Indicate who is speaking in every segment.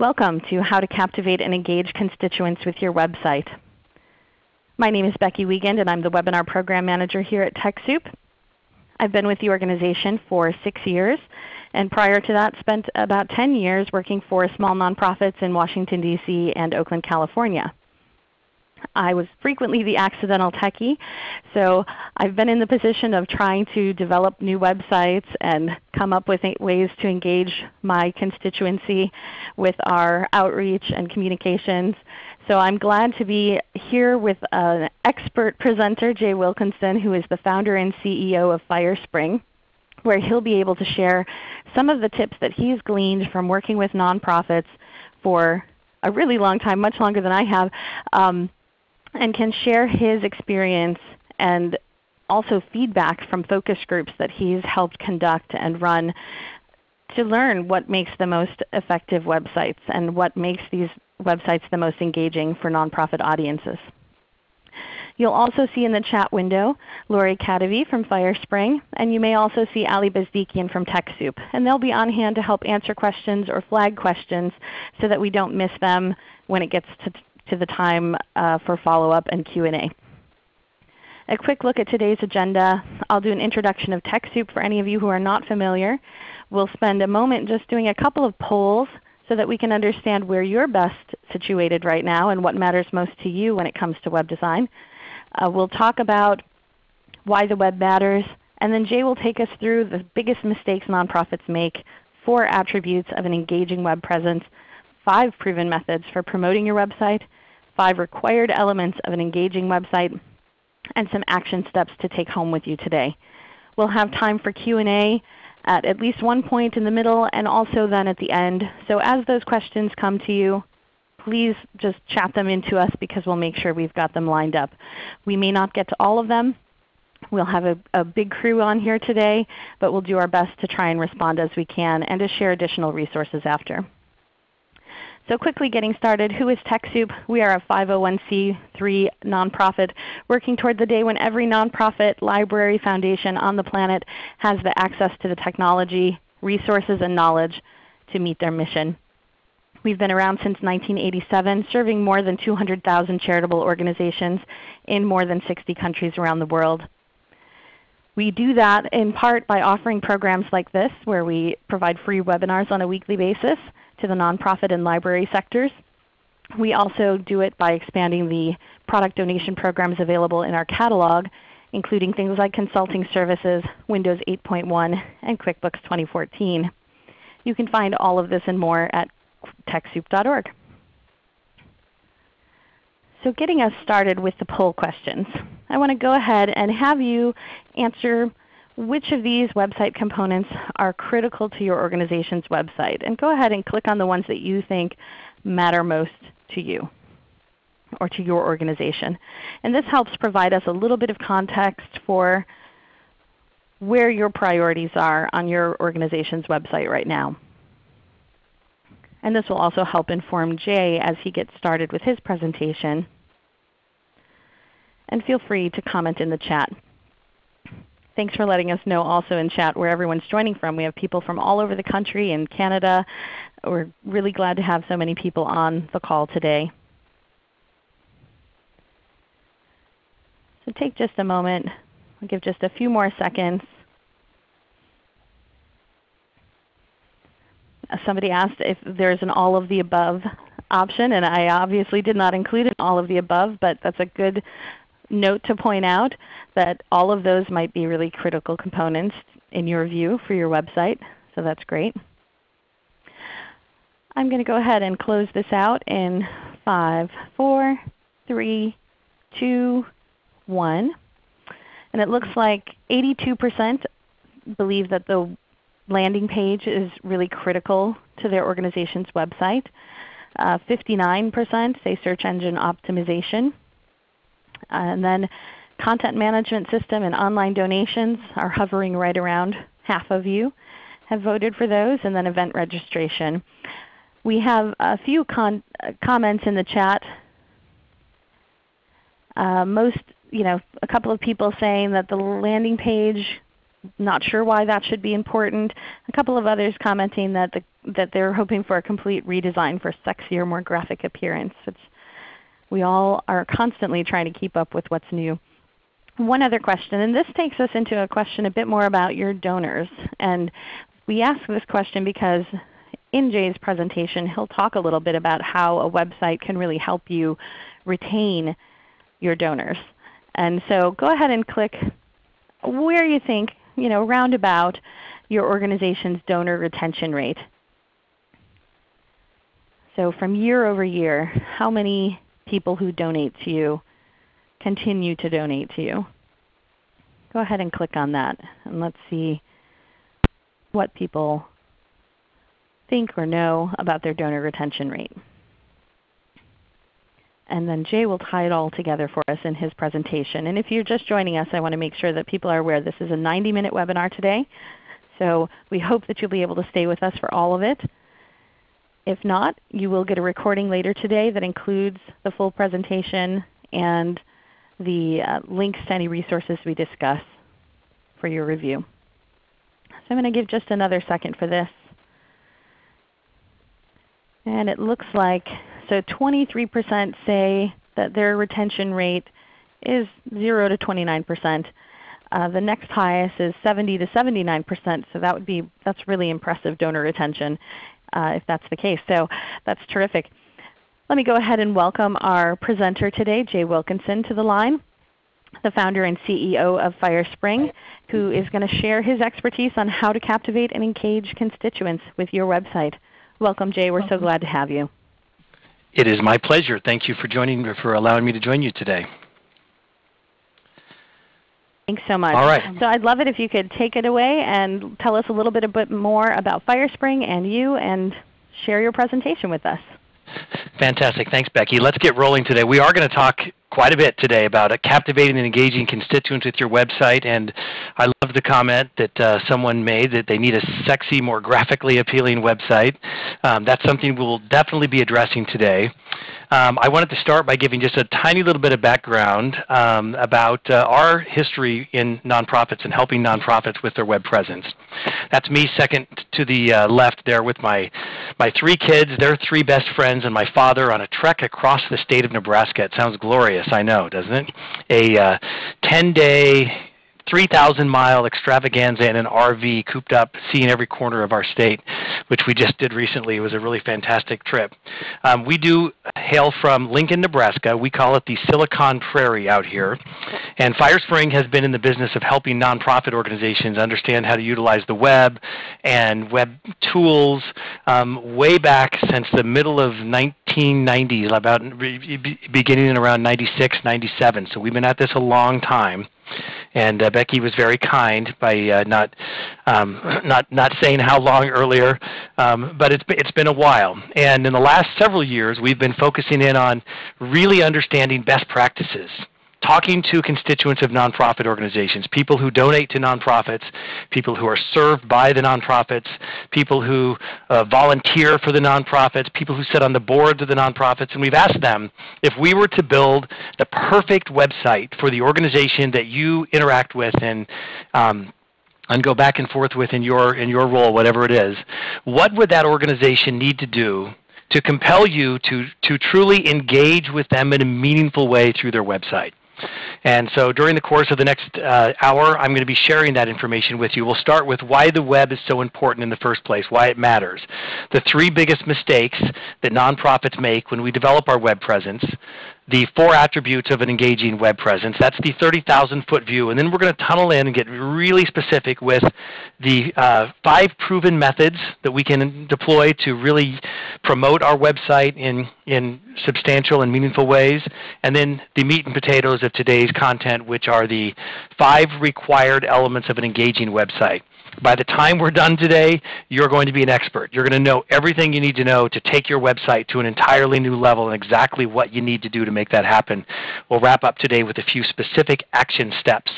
Speaker 1: Welcome to How to Captivate and Engage Constituents with Your Website. My name is Becky Wiegand and I'm the Webinar Program Manager here at TechSoup. I've been with the organization for six years and prior to that spent about 10 years working for small nonprofits in Washington, D.C. and Oakland, California. I was frequently the accidental techie, so I've been in the position of trying to develop new websites and come up with ways to engage my constituency with our outreach and communications. So I'm glad to be here with an expert presenter, Jay Wilkinson, who is the founder and CEO of FireSpring, where he'll be able to share some of the tips that he's gleaned from working with nonprofits for a really long time, much longer than I have, um, and can share his experience and also feedback from focus groups that he's helped conduct and run to learn what makes the most effective websites and what makes these websites the most engaging for nonprofit audiences. You'll also see in the chat window Lori Kadavi from FireSpring, and you may also see Ali Bezdikian from TechSoup. And they'll be on hand to help answer questions or flag questions so that we don't miss them when it gets to to the time uh, for follow-up and Q&A. A quick look at today's agenda. I'll do an introduction of TechSoup for any of you who are not familiar. We'll spend a moment just doing a couple of polls so that we can understand where you're best situated right now and what matters most to you when it comes to web design. Uh, we'll talk about why the web matters, and then Jay will take us through the biggest mistakes nonprofits make, four attributes of an engaging web presence, five proven methods for promoting your website, five required elements of an engaging website, and some action steps to take home with you today. We'll have time for Q&A at at least one point in the middle and also then at the end. So as those questions come to you, please just chat them into us because we'll make sure we've got them lined up. We may not get to all of them. We'll have a, a, big crew on here today, but we'll do our best to try and respond as we can and to share additional resources after. So quickly getting started, who is TechSoup? We are a 501c3 nonprofit working toward the day when every nonprofit, library, foundation on the planet has the access to the technology, resources, and knowledge to meet their mission. We've been around since 1987, serving more than 200,000 charitable organizations in more than 60 countries around the world. We do that in part by offering programs like this where we provide free webinars on a weekly basis to the nonprofit and library sectors. We also do it by expanding the product donation programs available in our catalog, including things like consulting services, Windows 8.1, and QuickBooks 2014. You can find all of this and more at TechSoup.org. So getting us started with the poll questions, I want to go ahead and have you answer which of these website components are critical to your organization's website. And go ahead and click on the ones that you think matter most to you or to your organization. And this helps provide us a little bit of context for where your priorities are on your organization's website right now. And this will also help inform Jay as he gets started with his presentation. And feel free to comment in the chat. Thanks for letting us know also in chat where everyone's joining from. We have people from all over the country in Canada. We're really glad to have so many people on the call today. So take just a moment. I'll give just a few more seconds. Somebody asked if there's an all of the above option, and I obviously did not include an all of the above, but that's a good note to point out that all of those might be really critical components in your view for your website. So that's great. I'm going to go ahead and close this out in 5, 4, 3, 2, 1. And it looks like 82% believe that the landing page is really critical to their organization's website. 59% uh, say search engine optimization. And then content management system and online donations are hovering right around half of you have voted for those, and then event registration. We have a few comments in the chat. Uh, most, you know, a couple of people saying that the landing page not sure why that should be important. A couple of others commenting that, the, that they're hoping for a complete redesign for sexier, more graphic appearance. It's, we all are constantly trying to keep up with what's new. One other question, and this takes us into a question a bit more about your donors. And we ask this question because in Jay's presentation he'll talk a little bit about how a website can really help you retain your donors. And so go ahead and click where you think, you know, roundabout your organization's donor retention rate. So from year over year, how many people who donate to you continue to donate to you? Go ahead and click on that and let's see what people think or know about their donor retention rate. And then Jay will tie it all together for us in his presentation. And if you're just joining us, I want to make sure that people are aware this is a 90-minute webinar today. So we hope that you'll be able to stay with us for all of it. If not, you will get a recording later today that includes the full presentation and the uh, links to any resources we discuss for your review. So I'm going to give just another second for this. And it looks like so 23% say that their retention rate is 0 to 29%. Uh, the next highest is 70 to 79%, so that would be that's really impressive donor retention Uh, if that's the case. So that's terrific. Let me go ahead and welcome our presenter today, Jay Wilkinson, to the line, the founder and CEO of FireSpring, who is going to share his expertise on how to captivate and engage constituents with your website. Welcome, Jay. We're so glad to have you.
Speaker 2: It is my pleasure. Thank you for joining for allowing me to join you today.
Speaker 1: Thanks so much.
Speaker 2: All right.
Speaker 1: So I'd love it if you could take it away and tell us a little bit, a bit more about FireSpring and you and share your presentation with us.
Speaker 2: Fantastic. Thanks, Becky. Let's get rolling today. We are going to talk quite a bit today about captivating and engaging constituents with your website. And I love the comment that uh, someone made that they need a sexy, more graphically appealing website. Um, that's something we'll definitely be addressing today. Um, I wanted to start by giving just a tiny little bit of background um, about uh, our history in nonprofits and helping nonprofits with their web presence. That's me second to the uh, left there with my, my three kids, their three best friends, and my father on a trek across the state of Nebraska. It sounds glorious, I know, doesn't it? A 10-day uh, 3,000 mile extravaganza in an RV cooped up, seeing every corner of our state, which we just did recently. It was a really fantastic trip. Um, we do hail from Lincoln, Nebraska. We call it the Silicon Prairie out here. And FireSpring has been in the business of helping nonprofit organizations understand how to utilize the web and web tools um, way back since the middle of 1990s, about beginning in around 96, 97. So we've been at this a long time. And uh, Becky was very kind by uh, not, um, not, not saying how long earlier, um, but it's, it's been a while. And in the last several years, we've been focusing in on really understanding best practices talking to constituents of nonprofit organizations, people who donate to nonprofits, people who are served by the nonprofits, people who uh, volunteer for the nonprofits, people who sit on the boards of the nonprofits, and we've asked them if we were to build the perfect website for the organization that you interact with and um, and go back and forth with in your in your role, whatever it is, what would that organization need to do to compel you to to truly engage with them in a meaningful way through their website? And so during the course of the next uh, hour, I'm going to be sharing that information with you. We'll start with why the web is so important in the first place, why it matters, the three biggest mistakes that nonprofits make when we develop our web presence, the four attributes of an engaging web presence. That's the 30,000 foot view. And then we're going to tunnel in and get really specific with the uh, five proven methods that we can deploy to really promote our website in, in substantial and meaningful ways. And then the meat and potatoes of today's content, which are the five required elements of an engaging website. By the time we're done today, you're going to be an expert. You're going to know everything you need to know to take your website to an entirely new level and exactly what you need to do to make that happen. We'll wrap up today with a few specific action steps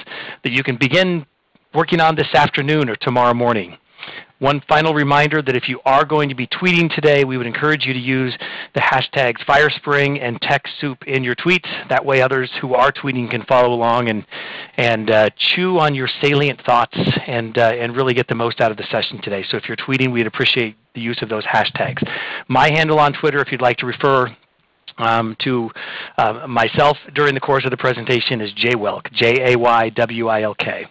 Speaker 2: that you can begin working on this afternoon or tomorrow morning. One final reminder that if you are going to be tweeting today, we would encourage you to use the hashtags FireSpring and TechSoup in your tweets. That way others who are tweeting can follow along and, and uh, chew on your salient thoughts and, uh, and really get the most out of the session today. So if you're tweeting, we'd appreciate the use of those hashtags. My handle on Twitter, if you'd like to refer um, to uh, myself during the course of the presentation is Jaywilk, J-A-Y-W-I-L-K.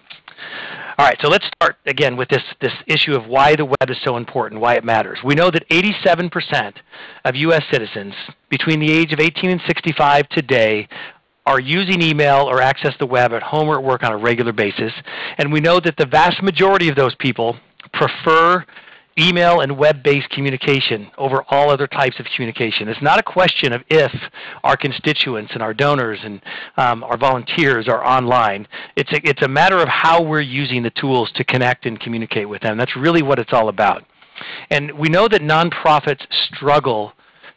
Speaker 2: All right, so let's start again with this, this issue of why the web is so important, why it matters. We know that 87% of U.S. citizens between the age of 18 and 65 today are using email or access the web at home or at work on a regular basis. And we know that the vast majority of those people prefer email and web-based communication over all other types of communication. It's not a question of if our constituents and our donors and um, our volunteers are online. It's a, it's a matter of how we're using the tools to connect and communicate with them. That's really what it's all about. And we know that nonprofits struggle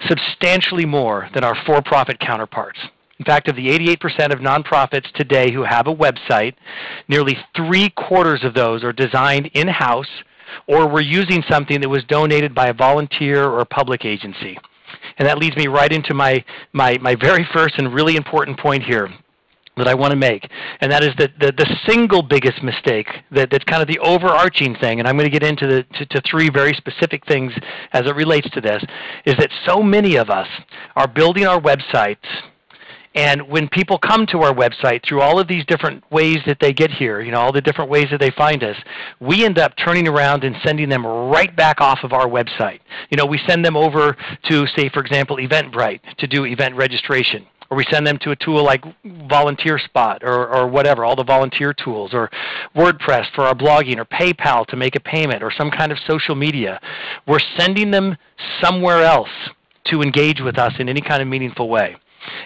Speaker 2: substantially more than our for-profit counterparts. In fact, of the 88% of nonprofits today who have a website, nearly three quarters of those are designed in-house or we're using something that was donated by a volunteer or a public agency. And that leads me right into my, my, my very first and really important point here that I want to make, and that is that the, the single biggest mistake that, that's kind of the overarching thing, and I'm going to get into the, to, to three very specific things as it relates to this, is that so many of us are building our websites and when people come to our website through all of these different ways that they get here, you know, all the different ways that they find us, we end up turning around and sending them right back off of our website. You know, we send them over to, say, for example, Eventbrite to do event registration or we send them to a tool like Volunteer Spot or, or whatever, all the volunteer tools, or WordPress for our blogging, or PayPal to make a payment, or some kind of social media. We're sending them somewhere else to engage with us in any kind of meaningful way.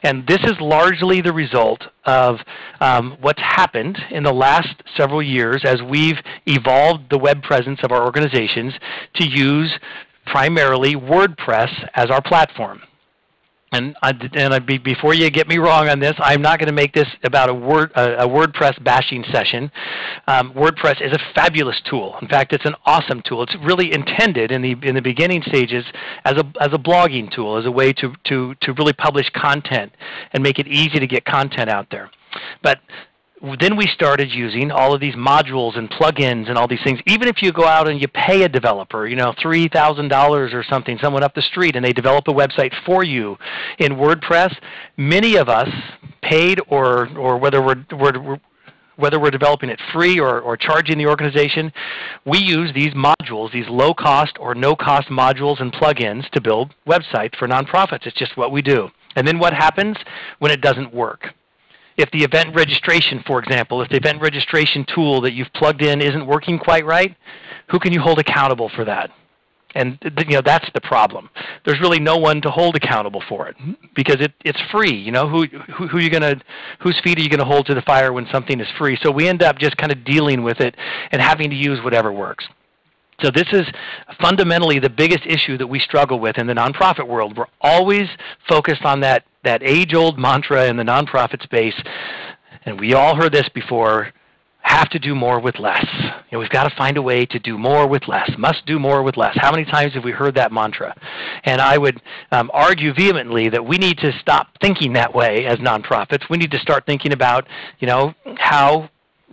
Speaker 2: And this is largely the result of um, what's happened in the last several years as we've evolved the web presence of our organizations to use primarily WordPress as our platform. And, I, and I, before you get me wrong on this, I'm not going to make this about a, word, a, a WordPress bashing session. Um, WordPress is a fabulous tool. In fact, it's an awesome tool. It's really intended in the, in the beginning stages as a, as a blogging tool, as a way to, to, to really publish content and make it easy to get content out there. But then we started using all of these modules and plugins and all these things. Even if you go out and you pay a developer, you know, $3,000 or something, someone up the street, and they develop a website for you in WordPress, many of us, paid or, or whether we're, we're whether we're developing it free or, or charging the organization, we use these modules, these low-cost or no-cost modules and plugins to build websites for nonprofits. It's just what we do. And then what happens when it doesn't work? If the event registration, for example, if the event registration tool that you've plugged in isn't working quite right, who can you hold accountable for that? And you know that's the problem. There's really no one to hold accountable for it because it, it's free. You know who who, who you gonna whose feet are you gonna hold to the fire when something is free? So we end up just kind of dealing with it and having to use whatever works. So this is fundamentally the biggest issue that we struggle with in the nonprofit world. We're always focused on that, that age-old mantra in the nonprofit space, and we all heard this before, have to do more with less. You know, we've got to find a way to do more with less, must do more with less. How many times have we heard that mantra? And I would um, argue vehemently that we need to stop thinking that way as nonprofits. We need to start thinking about you know, how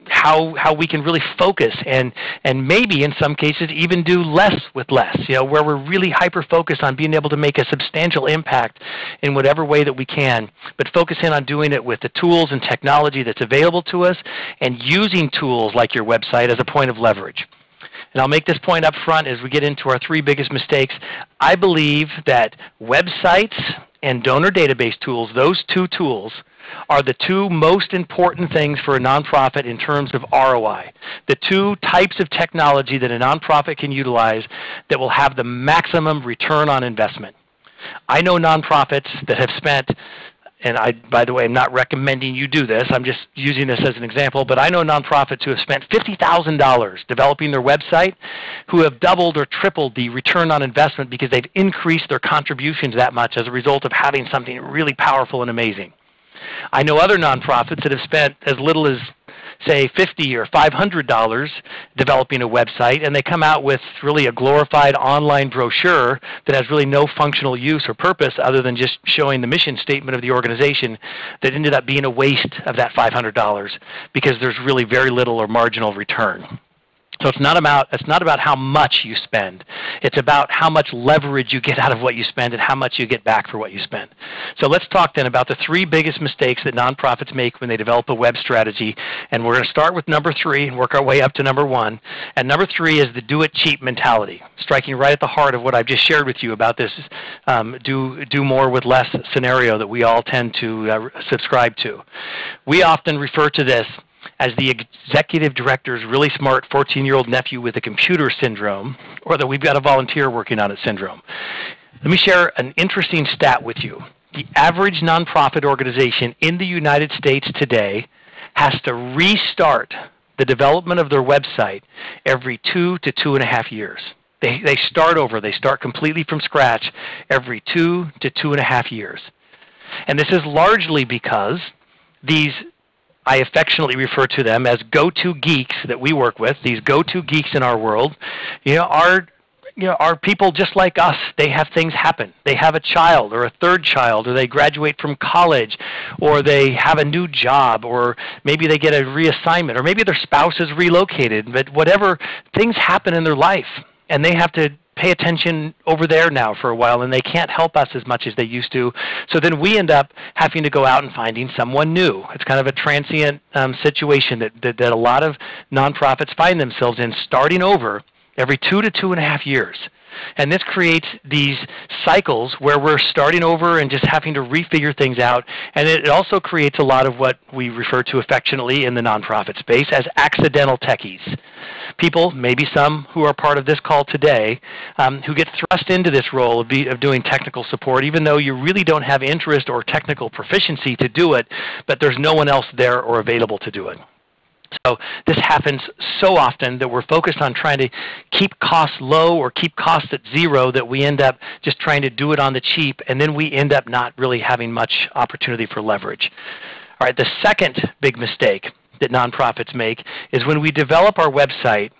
Speaker 2: how how we can really focus and and maybe in some cases even do less with less. You know, where we're really hyper focused on being able to make a substantial impact in whatever way that we can, but focus in on doing it with the tools and technology that's available to us and using tools like your website as a point of leverage. And I'll make this point up front as we get into our three biggest mistakes. I believe that websites and donor database tools, those two tools, are the two most important things for a nonprofit in terms of ROI. The two types of technology that a nonprofit can utilize that will have the maximum return on investment. I know nonprofits that have spent and I, by the way, I'm not recommending you do this. I'm just using this as an example. But I know nonprofits who have spent $50,000 developing their website who have doubled or tripled the return on investment because they've increased their contributions that much as a result of having something really powerful and amazing. I know other nonprofits that have spent as little as say 50 or $500 developing a website, and they come out with really a glorified online brochure that has really no functional use or purpose other than just showing the mission statement of the organization that ended up being a waste of that $500 because there's really very little or marginal return. So it's not about it's not about how much you spend. It's about how much leverage you get out of what you spend and how much you get back for what you spend. So let's talk then about the three biggest mistakes that nonprofits make when they develop a web strategy. And we're going to start with number three and work our way up to number one. And number three is the do it cheap mentality, striking right at the heart of what I've just shared with you about this um, do do more with less scenario that we all tend to uh, subscribe to. We often refer to this as the executive director's really smart 14-year-old nephew with a computer syndrome, or that we've got a volunteer working on it syndrome. Let me share an interesting stat with you. The average nonprofit organization in the United States today has to restart the development of their website every two to two and a half years. They, they start over. They start completely from scratch every two to two and a half years. And this is largely because these I affectionately refer to them as go-to geeks that we work with, these go-to geeks in our world, you know, are you know, are people just like us. They have things happen. They have a child or a third child, or they graduate from college, or they have a new job, or maybe they get a reassignment, or maybe their spouse is relocated. But whatever, things happen in their life, and they have to pay attention over there now for a while and they can't help us as much as they used to. So then we end up having to go out and finding someone new. It's kind of a transient um, situation that, that, that a lot of nonprofits find themselves in starting over every two to two and a half years. And this creates these cycles where we're starting over and just having to refigure things out. And it also creates a lot of what we refer to affectionately in the nonprofit space as accidental techies people, maybe some who are part of this call today, um, who get thrust into this role of, be, of doing technical support, even though you really don't have interest or technical proficiency to do it, but there's no one else there or available to do it. So this happens so often that we're focused on trying to keep costs low or keep costs at zero that we end up just trying to do it on the cheap, and then we end up not really having much opportunity for leverage. All right, the second big mistake that nonprofits make is when we develop our website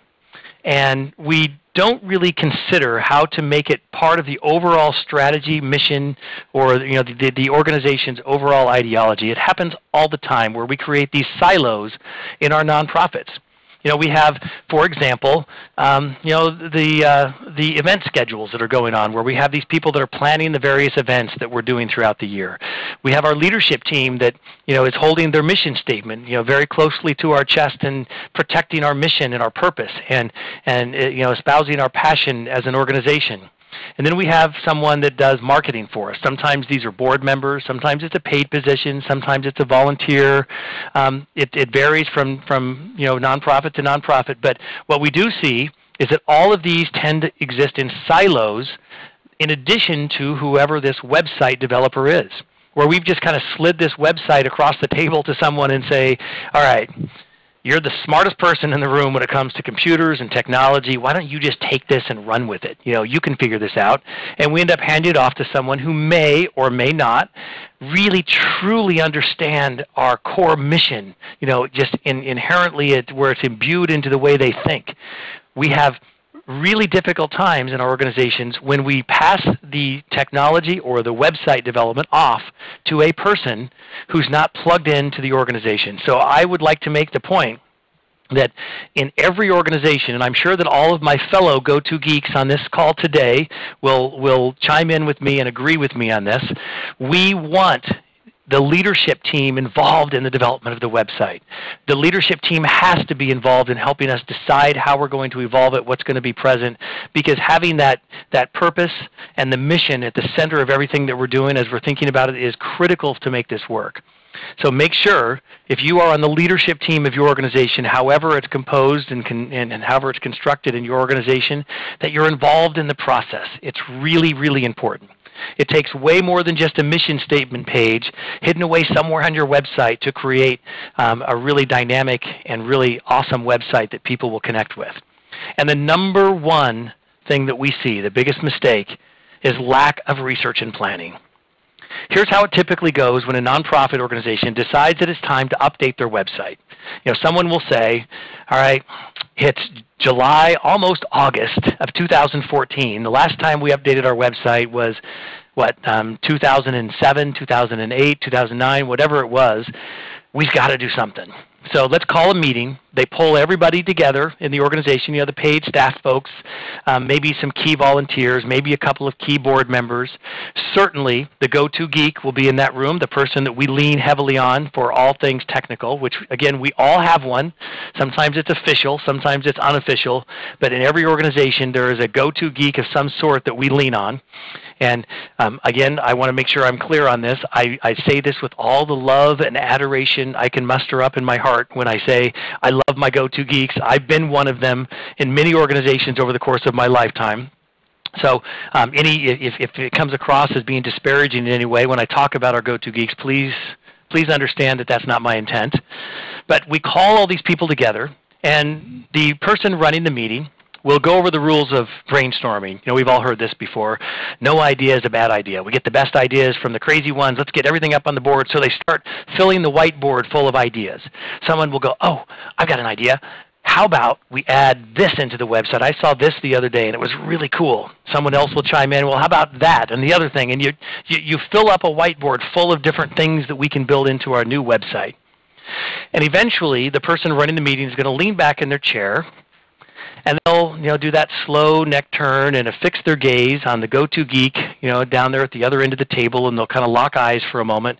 Speaker 2: and we don't really consider how to make it part of the overall strategy, mission, or you know, the, the organization's overall ideology. It happens all the time where we create these silos in our nonprofits. You know, we have, for example, um, you know, the, uh, the event schedules that are going on where we have these people that are planning the various events that we're doing throughout the year. We have our leadership team that, you know, is holding their mission statement, you know, very closely to our chest and protecting our mission and our purpose and, and uh, you know, espousing our passion as an organization. And then we have someone that does marketing for us. Sometimes these are board members. Sometimes it's a paid position. Sometimes it's a volunteer. Um, it, it varies from, from you know, nonprofit to nonprofit. But what we do see is that all of these tend to exist in silos in addition to whoever this website developer is, where we've just kind of slid this website across the table to someone and say, all right, you're the smartest person in the room when it comes to computers and technology. Why don't you just take this and run with it? You know, you can figure this out. And we end up handing it off to someone who may or may not really truly understand our core mission, you know, just in, inherently it, where it's imbued into the way they think. We have really difficult times in our organizations when we pass the technology or the website development off to a person who's not plugged into the organization. So I would like to make the point that in every organization, and I'm sure that all of my fellow go-to geeks on this call today will, will chime in with me and agree with me on this, we want the leadership team involved in the development of the website. The leadership team has to be involved in helping us decide how we're going to evolve it, what's going to be present, because having that, that purpose and the mission at the center of everything that we're doing as we're thinking about it is critical to make this work. So make sure, if you are on the leadership team of your organization, however it's composed and, and, and however it's constructed in your organization, that you're involved in the process. It's really, really important. It takes way more than just a mission statement page hidden away somewhere on your website to create um, a really dynamic and really awesome website that people will connect with. And the number one thing that we see, the biggest mistake, is lack of research and planning. Here's how it typically goes when a nonprofit organization decides that it's time to update their website. You know, someone will say, all right, it's July, almost August of 2014. The last time we updated our website was what, um, 2007, 2008, 2009, whatever it was. We've got to do something. So let's call a meeting. They pull everybody together in the organization, you know, the paid staff folks, um, maybe some key volunteers, maybe a couple of key board members. Certainly the go-to geek will be in that room, the person that we lean heavily on for all things technical, which again, we all have one. Sometimes it's official, sometimes it's unofficial, but in every organization there is a go-to geek of some sort that we lean on. And um, again, I want to make sure I'm clear on this. I, I say this with all the love and adoration I can muster up in my heart when I say I love my go-to geeks. I've been one of them in many organizations over the course of my lifetime. So um, any, if, if it comes across as being disparaging in any way when I talk about our go-to geeks, please, please understand that that's not my intent. But we call all these people together, and the person running the meeting We'll go over the rules of brainstorming. You know, we've all heard this before. No idea is a bad idea. We get the best ideas from the crazy ones. Let's get everything up on the board. So they start filling the whiteboard full of ideas. Someone will go, oh, I've got an idea. How about we add this into the website? I saw this the other day and it was really cool. Someone else will chime in, well, how about that and the other thing? And you, you, you fill up a whiteboard full of different things that we can build into our new website. And eventually, the person running the meeting is going to lean back in their chair and they'll you know do that slow neck turn and affix their gaze on the go-to geek you know down there at the other end of the table, and they'll kind of lock eyes for a moment,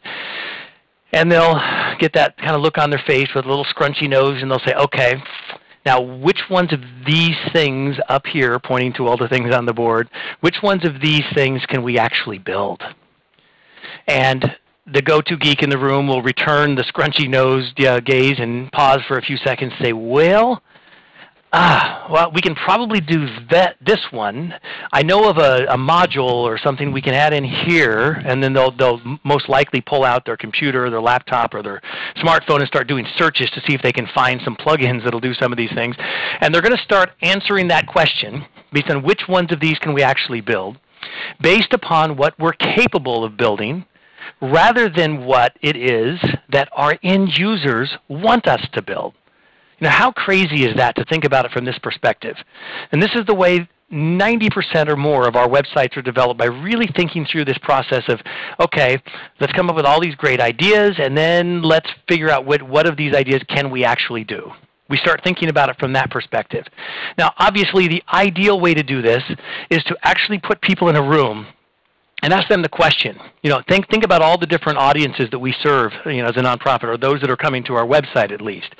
Speaker 2: and they'll get that kind of look on their face with a little scrunchy nose, and they'll say, okay. Now, which ones of these things up here, pointing to all the things on the board, which ones of these things can we actually build? And the go-to geek in the room will return the scrunchy nosed gaze and pause for a few seconds and say, well, Ah, well, we can probably do that, this one. I know of a, a, module or something we can add in here, and then they'll, they'll most likely pull out their computer, their laptop, or their smartphone and start doing searches to see if they can find some plugins that'll do some of these things. And they're going to start answering that question based on which ones of these can we actually build, based upon what we're capable of building, rather than what it is that our end users want us to build. Now, how crazy is that to think about it from this perspective? And this is the way 90% or more of our websites are developed by really thinking through this process of, okay, let's come up with all these great ideas, and then let's figure out what, what of these ideas can we actually do. We start thinking about it from that perspective. Now, obviously, the ideal way to do this is to actually put people in a room and ask them the question. You know, think think about all the different audiences that we serve, you know, as a nonprofit, or those that are coming to our website at least.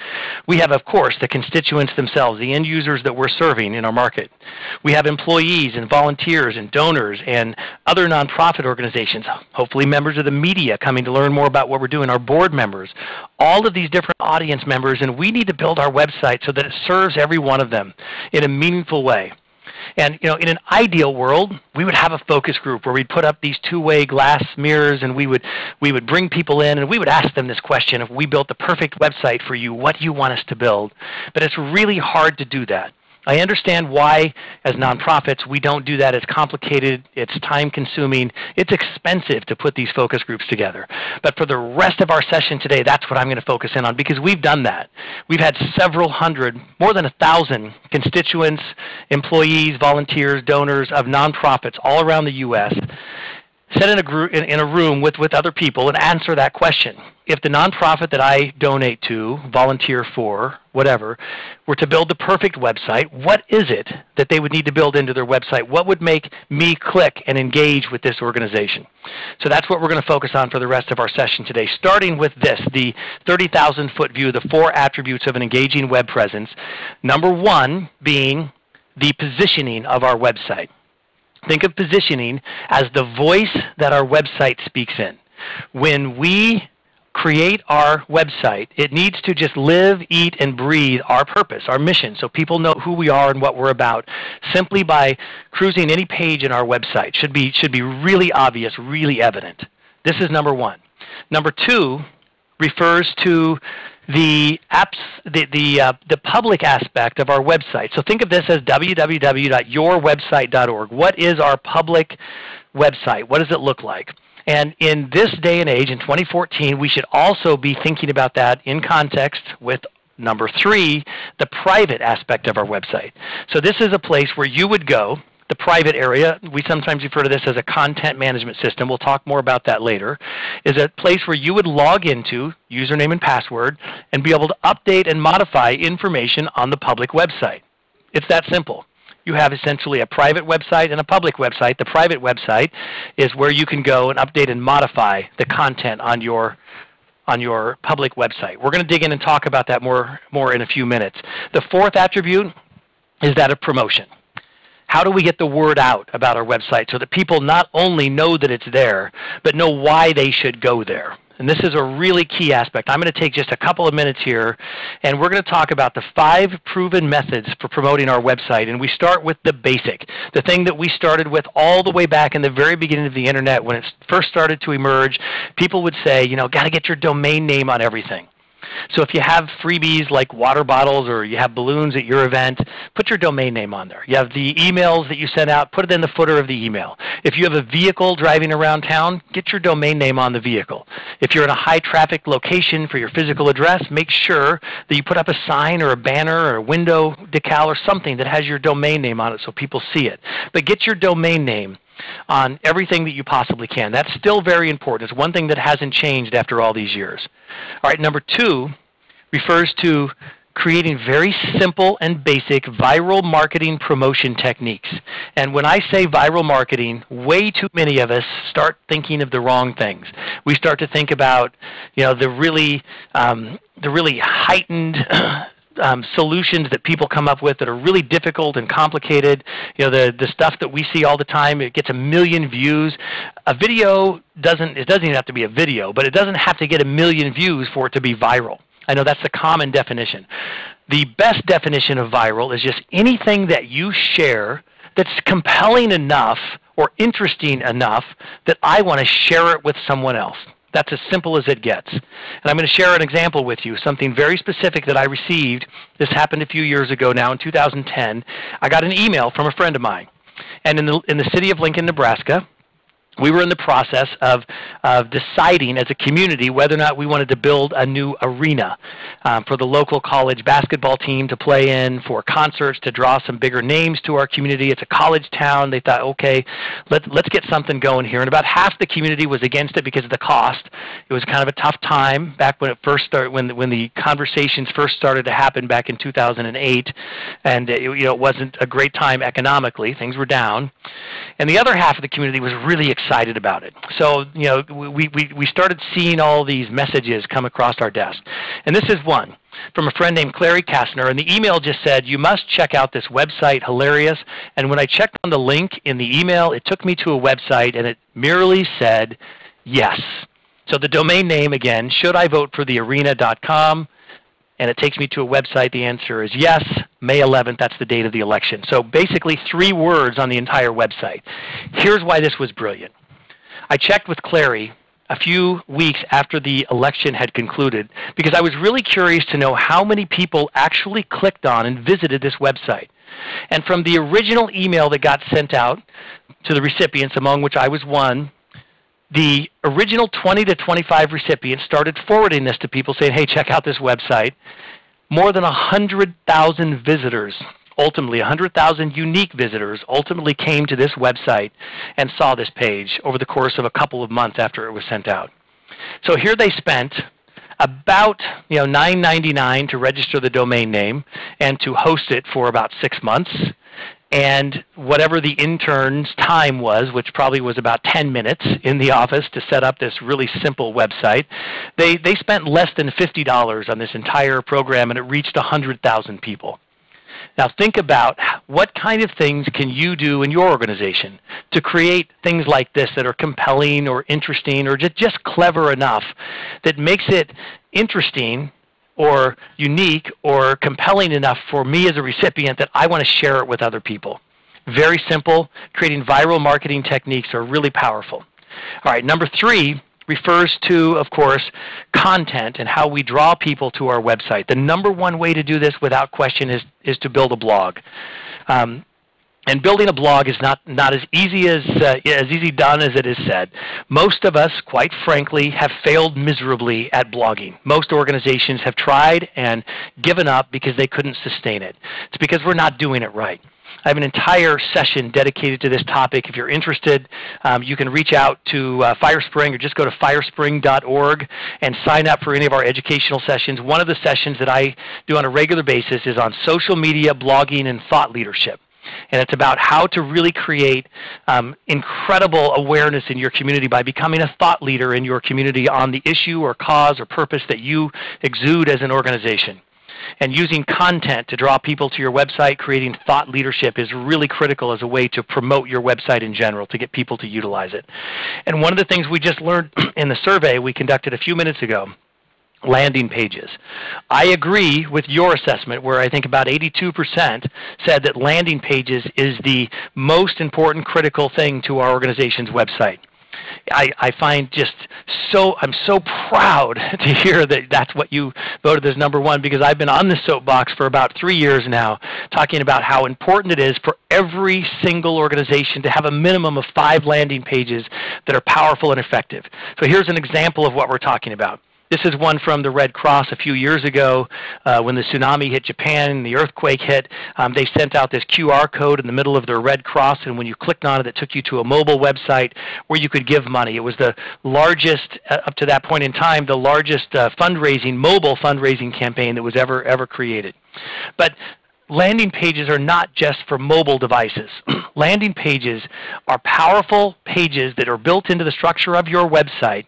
Speaker 2: We have, of course, the constituents themselves, the end users that we're serving in our market. We have employees and volunteers and donors and other nonprofit organizations, hopefully members of the media coming to learn more about what we're doing, our board members, all of these different audience members, and we need to build our website so that it serves every one of them in a meaningful way. And you know, in an ideal world, we would have a focus group where we'd put up these two-way glass mirrors and we would we would bring people in and we would ask them this question, if we built the perfect website for you, what do you want us to build? But it's really hard to do that. I understand why, as nonprofits, we don't do that. It's complicated, it's time consuming, it's expensive to put these focus groups together. But for the rest of our session today, that's what I'm going to focus in on because we've done that. We've had several hundred, more than a thousand constituents, employees, volunteers, donors of nonprofits all around the U.S sit in a, group, in, in, a room with, with other people and answer that question. If the nonprofit that I donate to, volunteer for, whatever, were to build the perfect website, what is it that they would need to build into their website? What would make me click and engage with this organization? So that's what we're going to focus on for the rest of our session today, starting with this, the 30,000 foot view, the four attributes of an engaging web presence. Number one being the positioning of our website. Think of positioning as the voice that our website speaks in. When we create our website, it needs to just live, eat, and breathe our purpose, our mission, so people know who we are and what we're about. Simply by cruising any page in our website should be, should be really obvious, really evident. This is number one. Number two refers to the apps, the the uh, the public aspect of our website. So think of this as www.yourwebsite.org. What is our public website? What does it look like? And in this day and age, in 2014, we should also be thinking about that in context with number three, the private aspect of our website. So this is a place where you would go the private area, we sometimes refer to this as a content management system. We'll talk more about that later, is a place where you would log into, username and password, and be able to update and modify information on the public website. It's that simple. You have essentially a private website and a public website. The private website is where you can go and update and modify the content on your on your public website. We're going to dig in and talk about that more, more in a few minutes. The fourth attribute is that of promotion how do we get the word out about our website so that people not only know that it's there, but know why they should go there? And this is a really key aspect. I'm going to take just a couple of minutes here, and we're going to talk about the five proven methods for promoting our website. And we start with the basic, the thing that we started with all the way back in the very beginning of the internet when it first started to emerge. People would say, you know, got to get your domain name on everything. So if you have freebies like water bottles or you have balloons at your event, put your domain name on there. You have the emails that you send out, put it in the footer of the email. If you have a vehicle driving around town, get your domain name on the vehicle. If you're in a high traffic location for your physical address, make sure that you put up a sign or a banner or a window decal or something that has your domain name on it so people see it. But get your domain name on everything that you possibly can. That's still very important. It's one thing that hasn't changed after all these years. All right, number two refers to creating very simple and basic viral marketing promotion techniques. And when I say viral marketing, way too many of us start thinking of the wrong things. We start to think about, you know, the really, um, the really heightened um, solutions that people come up with that are really difficult and complicated. You know, the, the stuff that we see all the time, it gets a million views. A video doesn't, it doesn't even have to be a video, but it doesn't have to get a million views for it to be viral. I know that's the common definition. The best definition of viral is just anything that you share that's compelling enough or interesting enough that I want to share it with someone else. That's as simple as it gets. And I'm going to share an example with you, something very specific that I received. This happened a few years ago now in 2010. I got an email from a friend of mine. And in the, in the city of Lincoln, Nebraska, we were in the process of, of deciding as a community whether or not we wanted to build a new arena um, for the local college basketball team to play in, for concerts, to draw some bigger names to our community. It's a college town. They thought, okay, let, let's get something going here. And about half the community was against it because of the cost. It was kind of a tough time back when it first started, when, when the conversations first started to happen back in 2008. And it, you know, it wasn't a great time economically. Things were down. And the other half of the community was really excited excited about it. So, you know, we, we, we started seeing all these messages come across our desk. And this is one from a friend named Clary Kastner, and the email just said, you must check out this website, hilarious. And when I checked on the link in the email, it took me to a website, and it merely said, yes. So the domain name, again, should I vote for the arena.com? and it takes me to a website. The answer is yes, May 11th, that's the date of the election. So basically three words on the entire website. Here's why this was brilliant. I checked with Clary a few weeks after the election had concluded because I was really curious to know how many people actually clicked on and visited this website. And from the original email that got sent out to the recipients, among which I was one, the original 20 to 25 recipients started forwarding this to people saying, hey, check out this website. More than 100,000 visitors ultimately 100,000 unique visitors ultimately came to this website and saw this page over the course of a couple of months after it was sent out. So here they spent about you know, $9.99 to register the domain name and to host it for about six months. And whatever the intern's time was, which probably was about 10 minutes in the office to set up this really simple website, they, they spent less than $50 on this entire program and it reached 100,000 people. Now think about what kind of things can you do in your organization to create things like this that are compelling or interesting or just, just clever enough that makes it interesting or unique or compelling enough for me as a recipient that I want to share it with other people. Very simple. Creating viral marketing techniques are really powerful. All right, number three refers to, of course, content and how we draw people to our website. The number one way to do this without question is, is to build a blog. Um, And building a blog is not, not as easy as, uh, as easy done as it is said. Most of us, quite frankly, have failed miserably at blogging. Most organizations have tried and given up because they couldn't sustain it. It's because we're not doing it right. I have an entire session dedicated to this topic. If you're interested, um, you can reach out to uh, FireSpring or just go to firespring.org and sign up for any of our educational sessions. One of the sessions that I do on a regular basis is on social media, blogging, and thought leadership and it's about how to really create um, incredible awareness in your community by becoming a thought leader in your community on the issue or cause or purpose that you exude as an organization. And using content to draw people to your website, creating thought leadership is really critical as a way to promote your website in general, to get people to utilize it. And one of the things we just learned in the survey we conducted a few minutes ago landing pages. I agree with your assessment where I think about 82% said that landing pages is the most important critical thing to our organization's website. I, I find just so, I'm so proud to hear that that's what you voted as number one because I've been on the soapbox for about three years now talking about how important it is for every single organization to have a minimum of five landing pages that are powerful and effective. So here's an example of what we're talking about. This is one from the Red Cross a few years ago uh, when the tsunami hit Japan and the earthquake hit. Um, they sent out this QR code in the middle of their Red Cross, and when you clicked on it, it took you to a mobile website where you could give money. It was the largest, uh, up to that point in time, the largest uh, fundraising, mobile fundraising campaign that was ever, ever created. But landing pages are not just for mobile devices. landing pages are powerful pages that are built into the structure of your website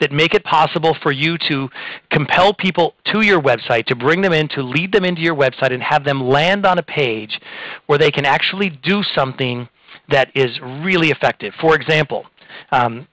Speaker 2: that make it possible for you to compel people to your website, to bring them in, to lead them into your website, and have them land on a page where they can actually do something that is really effective. For example, um,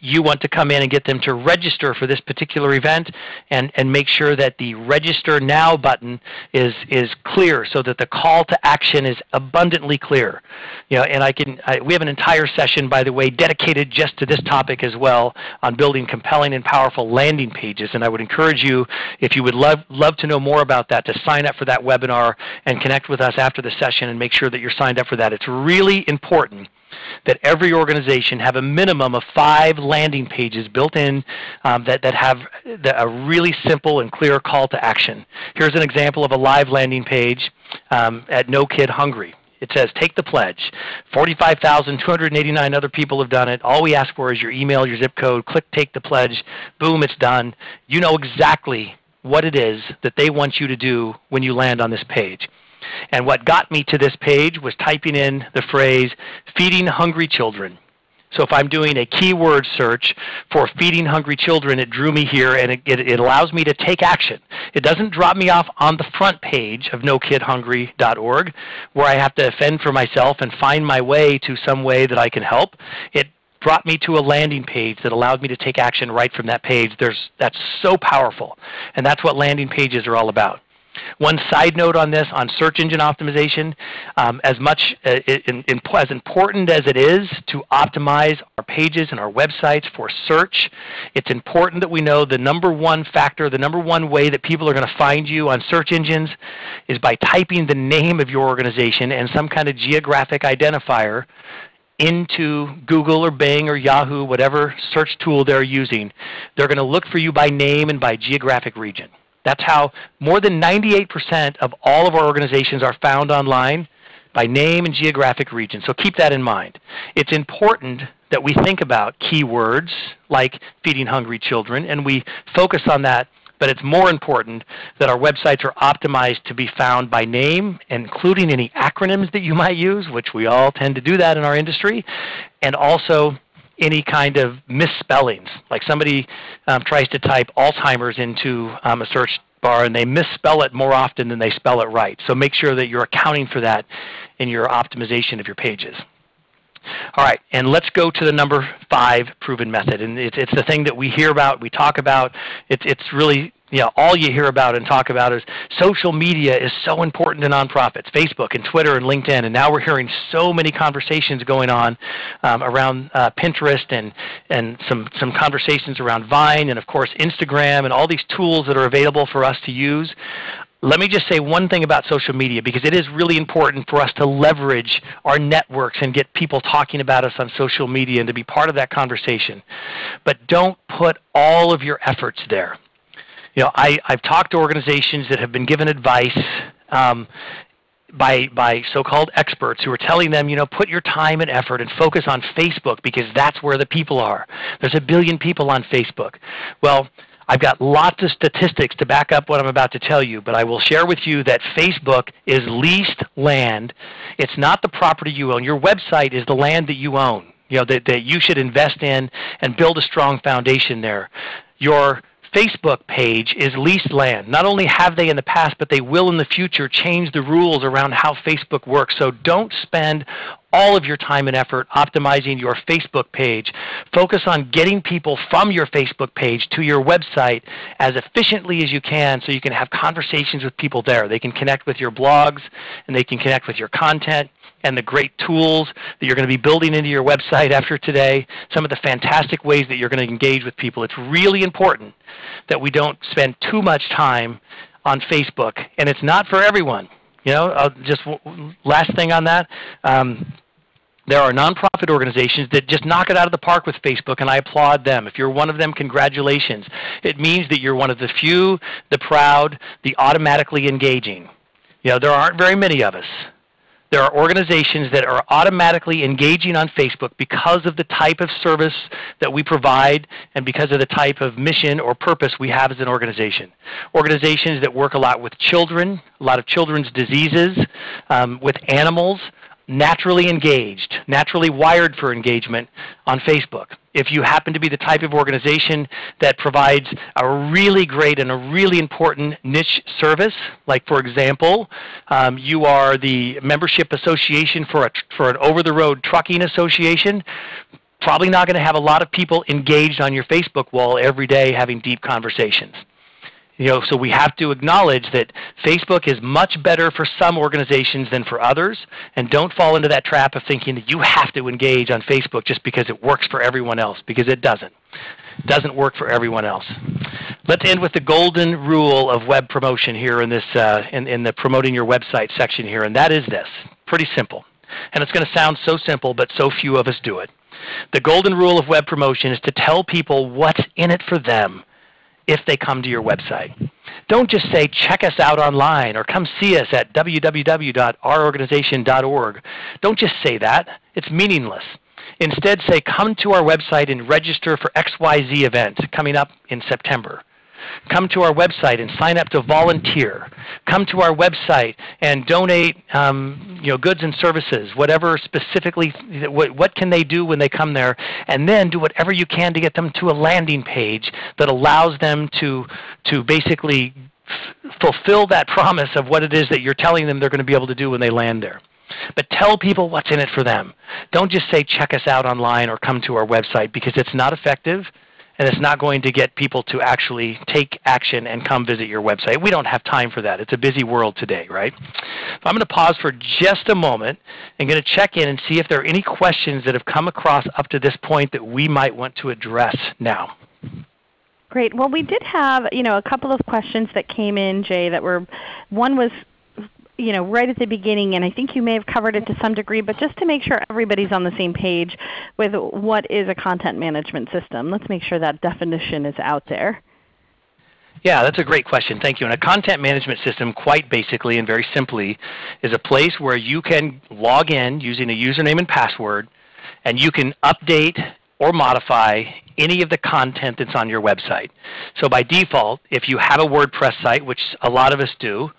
Speaker 2: you want to come in and get them to register for this particular event and, and make sure that the register now button is, is clear so that the call to action is abundantly clear. You know, and I can, I, we have an entire session, by the way, dedicated just to this topic as well on building compelling and powerful landing pages. And I would encourage you, if you would love, love to know more about that, to sign up for that webinar and connect with us after the session and make sure that you're signed up for that. It's really important that every organization have a minimum of five landing pages built in um, that, that have the, a really simple and clear call to action. Here's an example of a live landing page um, at No Kid Hungry. It says, take the pledge. 45,289 other people have done it. All we ask for is your email, your zip code. Click take the pledge. Boom, it's done. You know exactly what it is that they want you to do when you land on this page. And what got me to this page was typing in the phrase feeding hungry children. So if I'm doing a keyword search for feeding hungry children, it drew me here and it, it, allows me to take action. It doesn't drop me off on the front page of nokidhungry.org where I have to fend for myself and find my way to some way that I can help. It brought me to a landing page that allowed me to take action right from that page. There's, that's so powerful. And that's what landing pages are all about. One side note on this, on search engine optimization, um, as much uh, in, in, as important as it is to optimize our pages and our websites for search, it's important that we know the number one factor, the number one way that people are going to find you on search engines is by typing the name of your organization and some kind of geographic identifier into Google or Bing or Yahoo, whatever search tool they're using. They're going to look for you by name and by geographic region. That's how more than 98% of all of our organizations are found online by name and geographic region. So keep that in mind. It's important that we think about keywords like feeding hungry children, and we focus on that, but it's more important that our websites are optimized to be found by name, including any acronyms that you might use, which we all tend to do that in our industry, and also any kind of misspellings. Like somebody um, tries to type Alzheimer's into um, a search bar and they misspell it more often than they spell it right. So make sure that you're accounting for that in your optimization of your pages. All right, and let's go to the number five proven method. And it's, it's the thing that we hear about, we talk about. It's, it's really you know, all you hear about and talk about is social media is so important to nonprofits, Facebook and Twitter and LinkedIn, and now we're hearing so many conversations going on um, around uh, Pinterest and, and some, some conversations around Vine and of course Instagram and all these tools that are available for us to use let me just say one thing about social media because it is really important for us to leverage our networks and get people talking about us on social media and to be part of that conversation. But don't put all of your efforts there. You know, I, I've talked to organizations that have been given advice um, by, by so-called experts who are telling them, you know, put your time and effort and focus on Facebook because that's where the people are. There's a billion people on Facebook. Well, I've got lots of statistics to back up what I'm about to tell you, but I will share with you that Facebook is leased land. It's not the property you own. Your website is the land that you own, you know, that, that you should invest in and build a strong foundation there. Your Facebook page is leased land. Not only have they in the past, but they will in the future change the rules around how Facebook works. So don't spend all of your time and effort optimizing your Facebook page. Focus on getting people from your Facebook page to your website as efficiently as you can so you can have conversations with people there. They can connect with your blogs and they can connect with your content and the great tools that you're going to be building into your website after today, some of the fantastic ways that you're going to engage with people. It's really important that we don't spend too much time on Facebook, and it's not for everyone. You know, uh, just last thing on that. Um, there are nonprofit organizations that just knock it out of the park with Facebook, and I applaud them. If you're one of them, congratulations. It means that you're one of the few, the proud, the automatically engaging. You know, there aren't very many of us. There are organizations that are automatically engaging on Facebook because of the type of service that we provide and because of the type of mission or purpose we have as an organization. Organizations that work a lot with children, a lot of children's diseases, um, with animals, naturally engaged, naturally wired for engagement on Facebook. If you happen to be the type of organization that provides a really great and a really important niche service, like for example, um, you are the membership association for, a, for an over-the-road trucking association, probably not going to have a lot of people engaged on your Facebook wall every day having deep conversations. You know, so we have to acknowledge that Facebook is much better for some organizations than for others, and don't fall into that trap of thinking that you have to engage on Facebook just because it works for everyone else, because it doesn't. It doesn't work for everyone else. Let's end with the golden rule of web promotion here in, this, uh, in, in the promoting your website section here, and that is this. Pretty simple. And it's going to sound so simple, but so few of us do it. The golden rule of web promotion is to tell people what's in it for them if they come to your website. Don't just say, check us out online or come see us at www.ourorganization.org. Don't just say that. It's meaningless. Instead, say, come to our website and register for XYZ event coming up in September. Come to our website and sign up to volunteer. Come to our website and donate um, you know, goods and services, whatever specifically, what, what can they do when they come there? And then do whatever you can to get them to a landing page that allows them to, to basically fulfill that promise of what it is that you're telling them they're going to be able to do when they land there. But tell people what's in it for them. Don't just say check us out online or come to our website because it's not effective and it's not going to get people to actually take action and come visit your website. We don't have time for that. It's a busy world today, right? So I'm going to pause for just a moment and going to check in and see if there are any questions that have come across up to this point that we might want to address now.
Speaker 1: Great. Well, we did have you know a couple of questions that came in, Jay. That were one was you know, right at the beginning, and I think you may have covered it to some degree, but just to make sure everybody's on the same page with what is a content management system, let's make sure that definition is out there.
Speaker 2: Yeah, that's a great question. Thank you. And a content management system, quite basically and very simply, is a place where you can log in using a username and password, and you can update or modify any of the content that's on your website. So by default, if you have a WordPress site, which a lot of us do,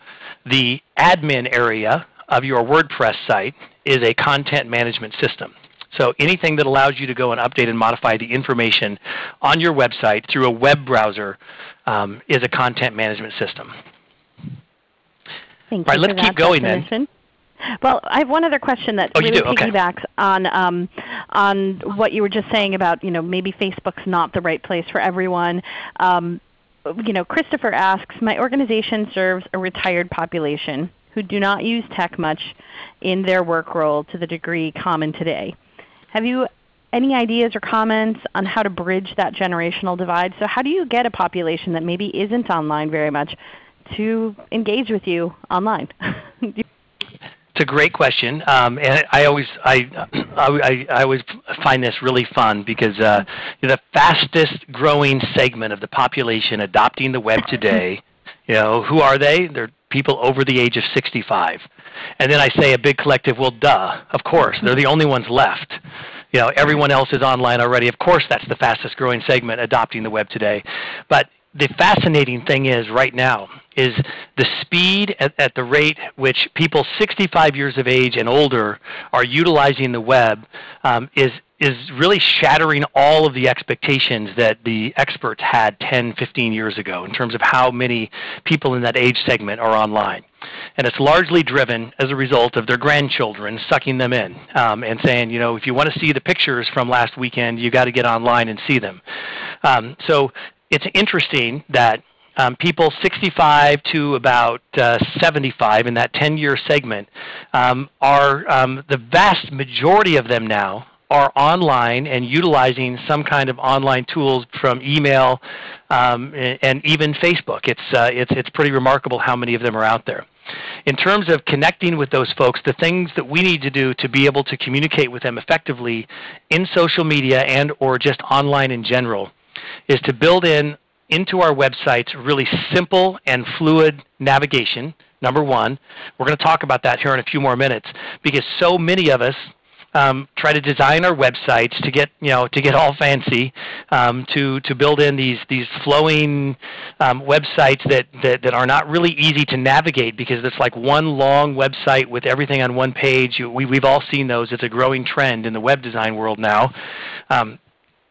Speaker 2: the admin area of your WordPress site is a content management system. So anything that allows you to go and update and modify the information on your website through a web browser um, is a content management system.
Speaker 1: Thank
Speaker 2: All right,
Speaker 1: you
Speaker 2: let's keep going then.
Speaker 1: Well, I have one other question that
Speaker 2: oh,
Speaker 1: really
Speaker 2: okay.
Speaker 1: piggybacks on um, on what you were just saying about you know maybe Facebook's not the right place for everyone. Um, you know, Christopher asks, my organization serves a retired population who do not use tech much in their work role to the degree common today. Have you any ideas or comments on how to bridge that generational divide? So how do you get a population that maybe isn't online very much to engage with you online?
Speaker 2: It's a great question, um, and I always I, I, I always find this really fun because uh, the fastest growing segment of the population adopting the web today, you know, who are they? They're people over the age of 65. And then I say a big collective, well, duh, of course, they're the only ones left. You know, everyone else is online already. Of course, that's the fastest growing segment adopting the web today. But the fascinating thing is right now is the speed at, at, the rate which people 65 years of age and older are utilizing the web um, is is really shattering all of the expectations that the experts had 10, 15 years ago in terms of how many people in that age segment are online. And it's largely driven as a result of their grandchildren sucking them in um, and saying, you know, if you want to see the pictures from last weekend, you got to get online and see them. Um, so it's interesting that um, people 65 to about uh, 75 in that 10-year segment um, are um, the vast majority of them now are online and utilizing some kind of online tools from email um, and even Facebook. It's, uh, it's, it's pretty remarkable how many of them are out there. In terms of connecting with those folks, the things that we need to do to be able to communicate with them effectively in social media and or just online in general is to build in into our websites really simple and fluid navigation, number one. We're going to talk about that here in a few more minutes because so many of us um, try to design our websites to get you know to get all fancy, um, to to build in these these flowing um, websites that, that that are not really easy to navigate because it's like one long website with everything on one page. We we've all seen those. It's a growing trend in the web design world now.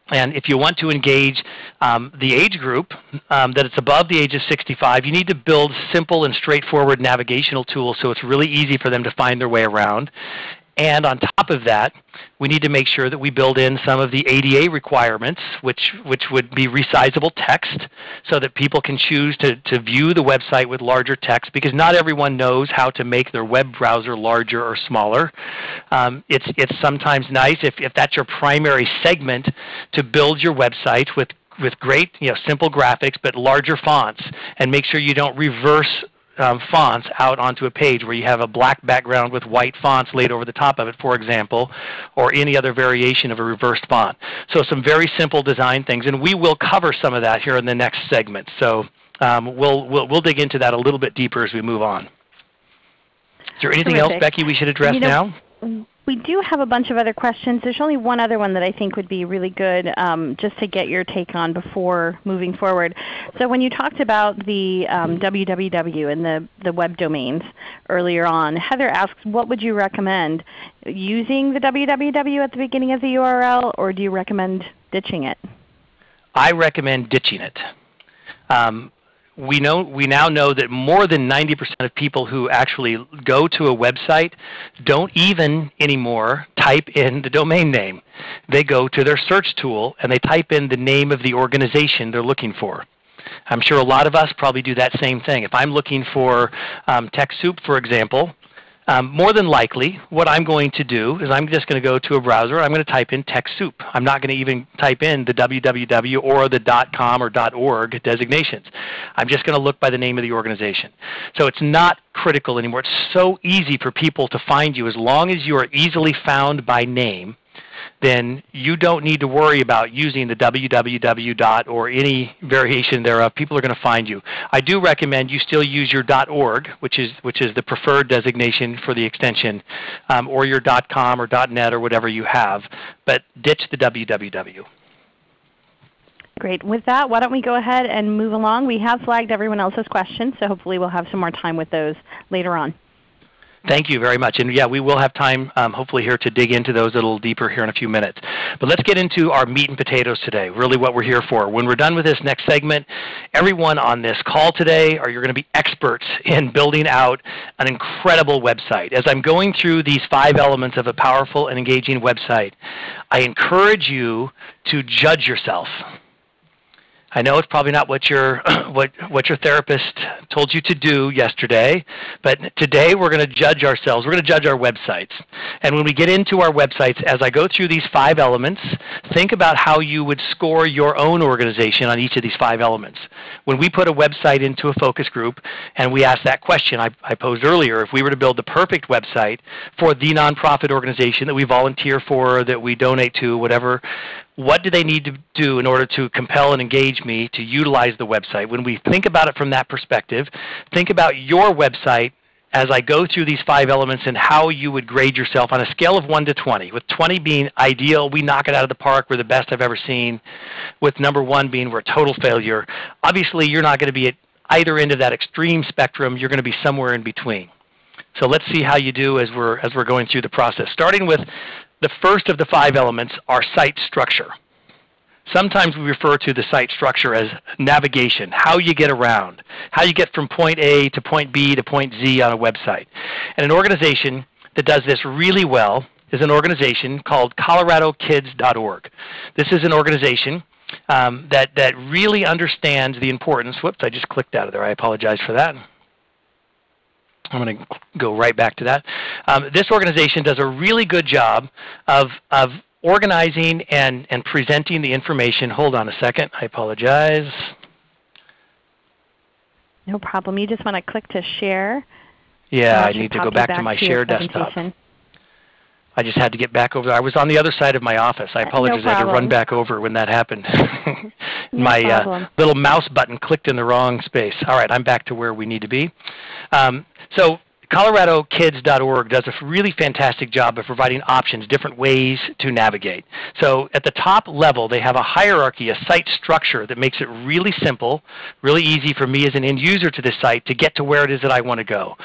Speaker 2: And if you want to engage um, the age group um, that it's above the age of 65, you need to build simple and straightforward navigational tools so it's really easy for them to find their way around. And on top of that, we need to make sure that we build in some of the ADA requirements, which, which would be resizable text, so that people can choose to, to view the website with larger text, because not everyone knows how to make their web browser larger or smaller. Um, it's, it's sometimes nice, if, if that's your primary segment, to build your website with with great, you know, simple graphics, but larger fonts, and make sure you don't reverse um, fonts out onto a page where you have a black background with white fonts laid over the top of it, for example, or any other variation of a reversed font. So some very simple design things, and we will cover some of that here in the next segment. So um, we'll, we'll, we'll dig into that a little bit deeper as we move on. Is there anything Terrific. else, Becky, we should address you know,
Speaker 1: now? We do have a bunch of other questions. There's only one other one that I think would be really good um, just to get your take on before moving forward. So when you talked about the um, www and the, the web domains earlier on, Heather asks, what would you recommend? Using the www at the beginning of the URL, or do you recommend ditching it?
Speaker 2: I recommend ditching it. Um, we know we now know that more than 90% of people who actually go to a website don't even anymore type in the domain name. They go to their search tool and they type in the name of the organization they're looking for. I'm sure a lot of us probably do that same thing. If I'm looking for um, TechSoup, for example, um, more than likely, what I'm going to do is I'm just going to go to a browser. I'm going to type in TechSoup. I'm not going to even type in the www or the .com or .org designations. I'm just going to look by the name of the organization. So it's not critical anymore. It's so easy for people to find you as long as you are easily found by name then you don't need to worry about using the www dot or any variation thereof. People are going to find you. I do recommend you still use your .org, which is which is the preferred designation for the extension, um, or your .com or .net or whatever you have, but ditch the www.
Speaker 1: Great. With that, why don't we go ahead and move along? We have flagged everyone else's questions, so hopefully we'll have some more time with those later on.
Speaker 2: Thank you very much. And yeah, we will have time um, hopefully here to dig into those a little deeper here in a few minutes. But let's get into our meat and potatoes today, really what we're here for. When we're done with this next segment, everyone on this call today are you're going to be experts in building out an incredible website. As I'm going through these five elements of a powerful and engaging website, I encourage you to judge yourself. I know it's probably not what your what what your therapist told you to do yesterday, but today we're going to judge ourselves. We're going to judge our websites. And when we get into our websites, as I go through these five elements, think about how you would score your own organization on each of these five elements. When we put a website into a focus group and we ask that question I, I posed earlier, if we were to build the perfect website for the nonprofit organization that we volunteer for, that we donate to, whatever, what do they need to do in order to compel and engage me to utilize the website? When we think about it from that perspective, think about your website as I go through these five elements and how you would grade yourself on a scale of 1 to 20, with 20 being ideal, we knock it out of the park, we're the best I've ever seen, with number 1 being we're a total failure. Obviously, you're not going to be at either end of that extreme spectrum, you're going to be somewhere in between. So let's see how you do as we're, as we're going through the process. Starting with the first of the five elements, are site structure. Sometimes we refer to the site structure as navigation, how you get around, how you get from point A to point B to point Z on a website. And an organization that does this really well is an organization called coloradokids.org. This is an organization um, that, that really understands the importance. Whoops, I just clicked out of there. I apologize for that. I'm going to go right back to that. Um, this organization does a really good job of, of organizing and, and presenting the information. Hold on a second. I apologize.
Speaker 1: No problem. You just want to click to share.
Speaker 2: Yeah, I need to go back, back to my to share desktop. I just had to get back over there. I was on the other side of my office. I apologize.
Speaker 1: No
Speaker 2: I had to run back over when that happened.
Speaker 1: no
Speaker 2: my uh, little mouse button clicked in the wrong space. All right, I'm back to where we need to be. Um, so ColoradoKids.org does a really fantastic job of providing options, different ways to navigate. So at the top level, they have a hierarchy, a site structure that makes it really simple, really easy for me as an end user to this site to get to where it is that I want to go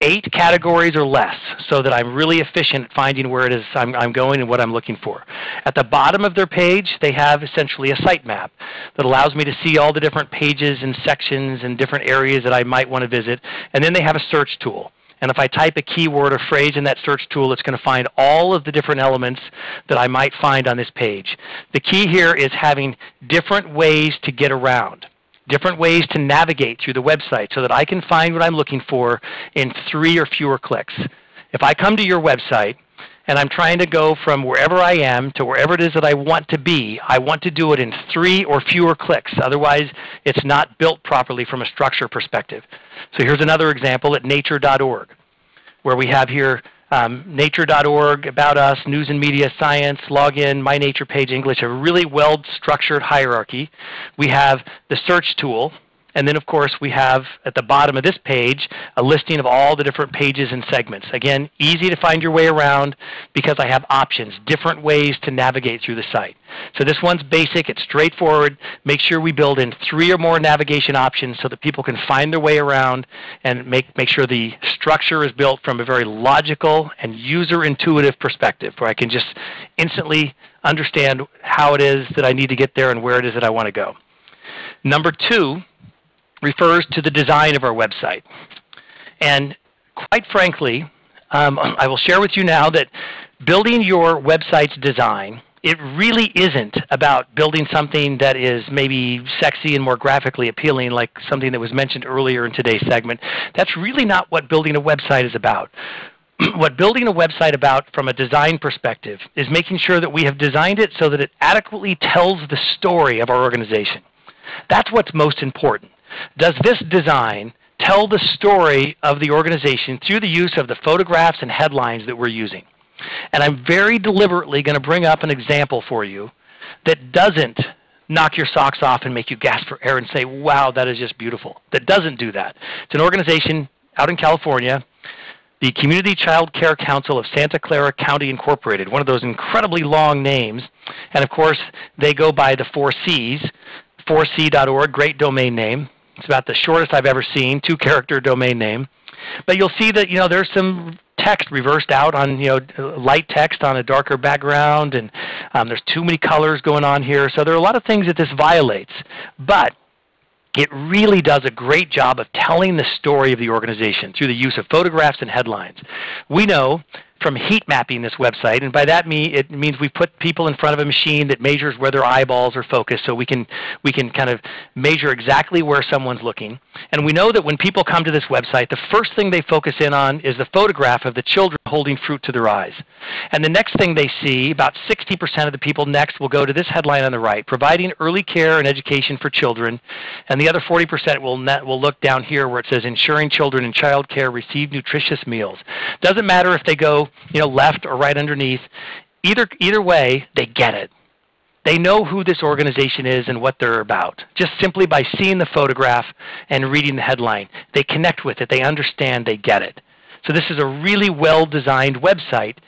Speaker 2: eight categories or less so that I'm really efficient at finding where it is I'm, I'm, going and what I'm looking for. At the bottom of their page, they have essentially a site map that allows me to see all the different pages and sections and different areas that I might want to visit. And then they have a search tool. And if I type a keyword or phrase in that search tool, it's going to find all of the different elements that I might find on this page. The key here is having different ways to get around different ways to navigate through the website so that I can find what I'm looking for in three or fewer clicks. If I come to your website and I'm trying to go from wherever I am to wherever it is that I want to be, I want to do it in three or fewer clicks. Otherwise, it's not built properly from a structure perspective. So here's another example at nature.org, where we have here um, nature.org, About Us, News and Media, Science, Login, My Nature Page, English, a really well-structured hierarchy. We have the search tool, and then of course we have at the bottom of this page a listing of all the different pages and segments. Again, easy to find your way around because I have options, different ways to navigate through the site. So this one's basic, it's straightforward. Make sure we build in three or more navigation options so that people can find their way around and make, make sure the structure is built from a very logical and user intuitive perspective where I can just instantly understand how it is that I need to get there and where it is that I want to go. Number two refers to the design of our website. And quite frankly, um, I will share with you now that building your website's design, it really isn't about building something that is maybe sexy and more graphically appealing like something that was mentioned earlier in today's segment. That's really not what building a website is about. what building a website about from a design perspective is making sure that we have designed it so that it adequately tells the story of our organization. That's what's most important. Does this design tell the story of the organization through the use of the photographs and headlines that we're using? And I'm very deliberately going to bring up an example for you that doesn't knock your socks off and make you gasp for air and say, wow, that is just beautiful. That doesn't do that. It's an organization out in California, the Community Child Care Council of Santa Clara County Incorporated, one of those incredibly long names. And of course, they go by the four C's, 4c.org, great domain name. It's about the shortest I've ever seen, two-character domain name. But you'll see that you know there's some text reversed out on you know light text on a darker background, and um, there's too many colors going on here. So there are a lot of things that this violates. But it really does a great job of telling the story of the organization through the use of photographs and headlines. We know from heat mapping this website. And by that mean, it means we put people in front of a machine that measures where their eyeballs are focused so we can, we can kind of measure exactly where someone's looking. And we know that when people come to this website, the first thing they focus in on is the photograph of the children holding fruit to their eyes. And the next thing they see, about 60% of the people next will go to this headline on the right, providing early care and education for children. And the other 40% will, net, will look down here where it says ensuring children in child care receive nutritious meals. Doesn't matter if they go you know, left or right underneath. Either, either way, they get it. They know who this organization is and what they're about, just simply by seeing the photograph and reading the headline. They connect with it. They understand. They get it. So this is a really well-designed website,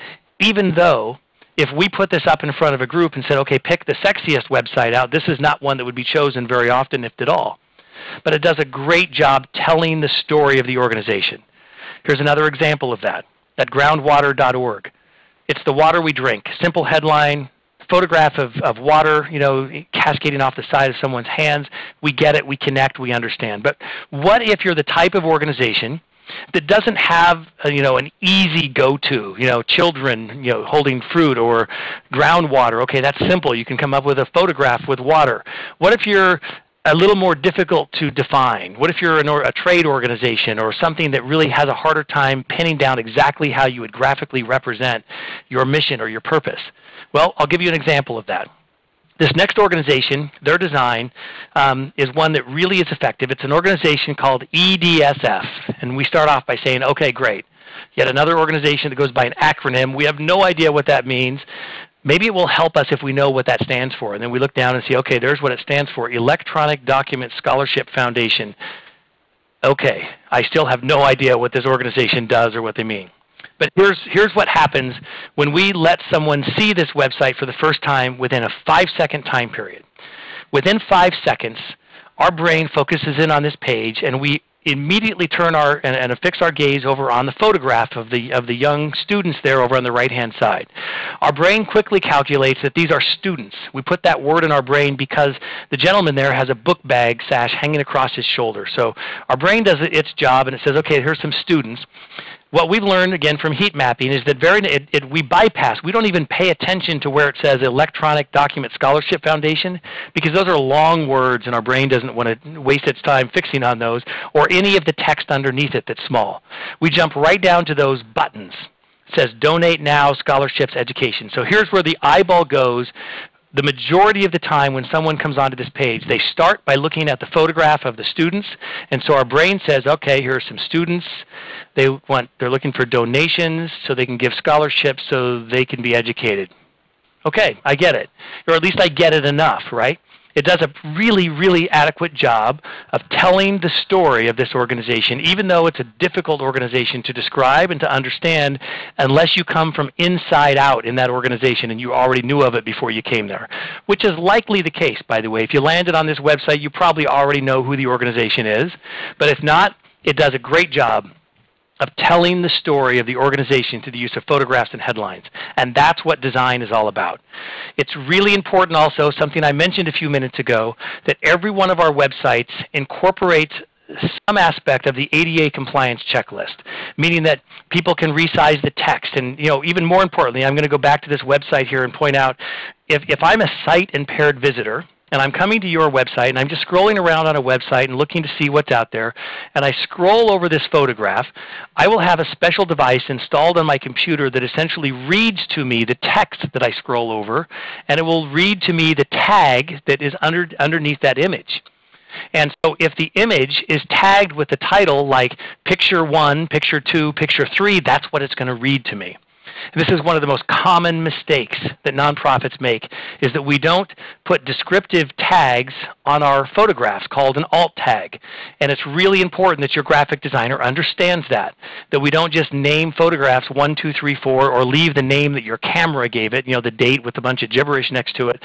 Speaker 2: even though if we put this up in front of a group and said, okay, pick the sexiest website out, this is not one that would be chosen very often, if at all. But it does a great job telling the story of the organization. Here's another example of that at groundwater.org. It's the water we drink. Simple headline, photograph of, of water, you know, cascading off the side of someone's hands. We get it, we connect, we understand. But what if you're the type of organization that doesn't have a, you know an easy go-to you know children you know holding fruit or groundwater okay that's simple you can come up with a photograph with water what if you're a little more difficult to define? What if you're an, a trade organization or something that really has a harder time pinning down exactly how you would graphically represent your mission or your purpose? Well, I'll give you an example of that. This next organization, their design, um, is one that really is effective. It's an organization called EDSF. And we start off by saying, okay, great. Yet another organization that goes by an acronym. We have no idea what that means. Maybe it will help us if we know what that stands for. And then we look down and see, okay, there's what it stands for, Electronic Document Scholarship Foundation. Okay, I still have no idea what this organization does or what they mean. But here's, here's what happens when we let someone see this website for the first time within a five-second time period. Within five seconds, our brain focuses in on this page and we immediately turn our and, and fix our gaze over on the photograph of the of the young students there over on the right hand side. Our brain quickly calculates that these are students. We put that word in our brain because the gentleman there has a book bag sash hanging across his shoulder. So our brain does its job and it says, okay, here's some students what we've learned again from heat mapping is that very it, it, we bypass. We don't even pay attention to where it says Electronic Document Scholarship Foundation because those are long words and our brain doesn't want to waste its time fixing on those or any of the text underneath it that's small. We jump right down to those buttons. It says Donate Now, Scholarships, Education. So here's where the eyeball goes the majority of the time when someone comes onto this page, they start by looking at the photograph of the students. And so our brain says, okay, here are some students. They want, they're looking for donations so they can give scholarships so they can be educated. Okay, I get it. Or at least I get it enough, right? It does a really, really adequate job of telling the story of this organization, even though it's a difficult organization to describe and to understand unless you come from inside out in that organization and you already knew of it before you came there, which is likely the case, by the way. If you landed on this website, you probably already know who the organization is. But if not, it does a great job of telling the story of the organization through the use of photographs and headlines. And that's what design is all about. It's really important also, something I mentioned a few minutes ago, that every one of our websites incorporates some aspect of the ADA compliance checklist, meaning that people can resize the text. And you know, even more importantly, I'm going to go back to this website here and point out, if, if I'm a sight impaired visitor, and I'm coming to your website and I'm just scrolling around on a website and looking to see what's out there, and I scroll over this photograph, I will have a special device installed on my computer that essentially reads to me the text that I scroll over, and it will read to me the tag that is under, underneath that image. And so if the image is tagged with the title like picture 1, picture 2, picture 3, that's what it's going to read to me. This is one of the most common mistakes that nonprofits make, is that we don't put descriptive tags on our photographs called an alt tag. And it's really important that your graphic designer understands that, that we don't just name photographs 1, 2, 3, 4, or leave the name that your camera gave it, you know, the date with a bunch of gibberish next to it.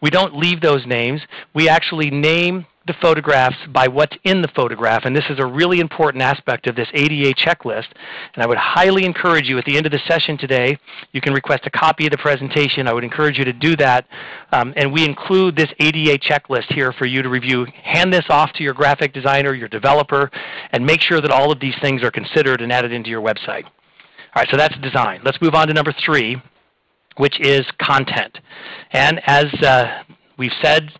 Speaker 2: We don't leave those names. We actually name the photographs by what's in the photograph. And this is a really important aspect of this ADA checklist. And I would highly encourage you at the end of the session today, you can request a copy of the presentation. I would encourage you to do that. Um, and we include this ADA checklist here for you to review. Hand this off to your graphic designer, your developer, and make sure that all of these things are considered and added into your website. All right, so that's design. Let's move on to number three, which is content. And as uh, we've said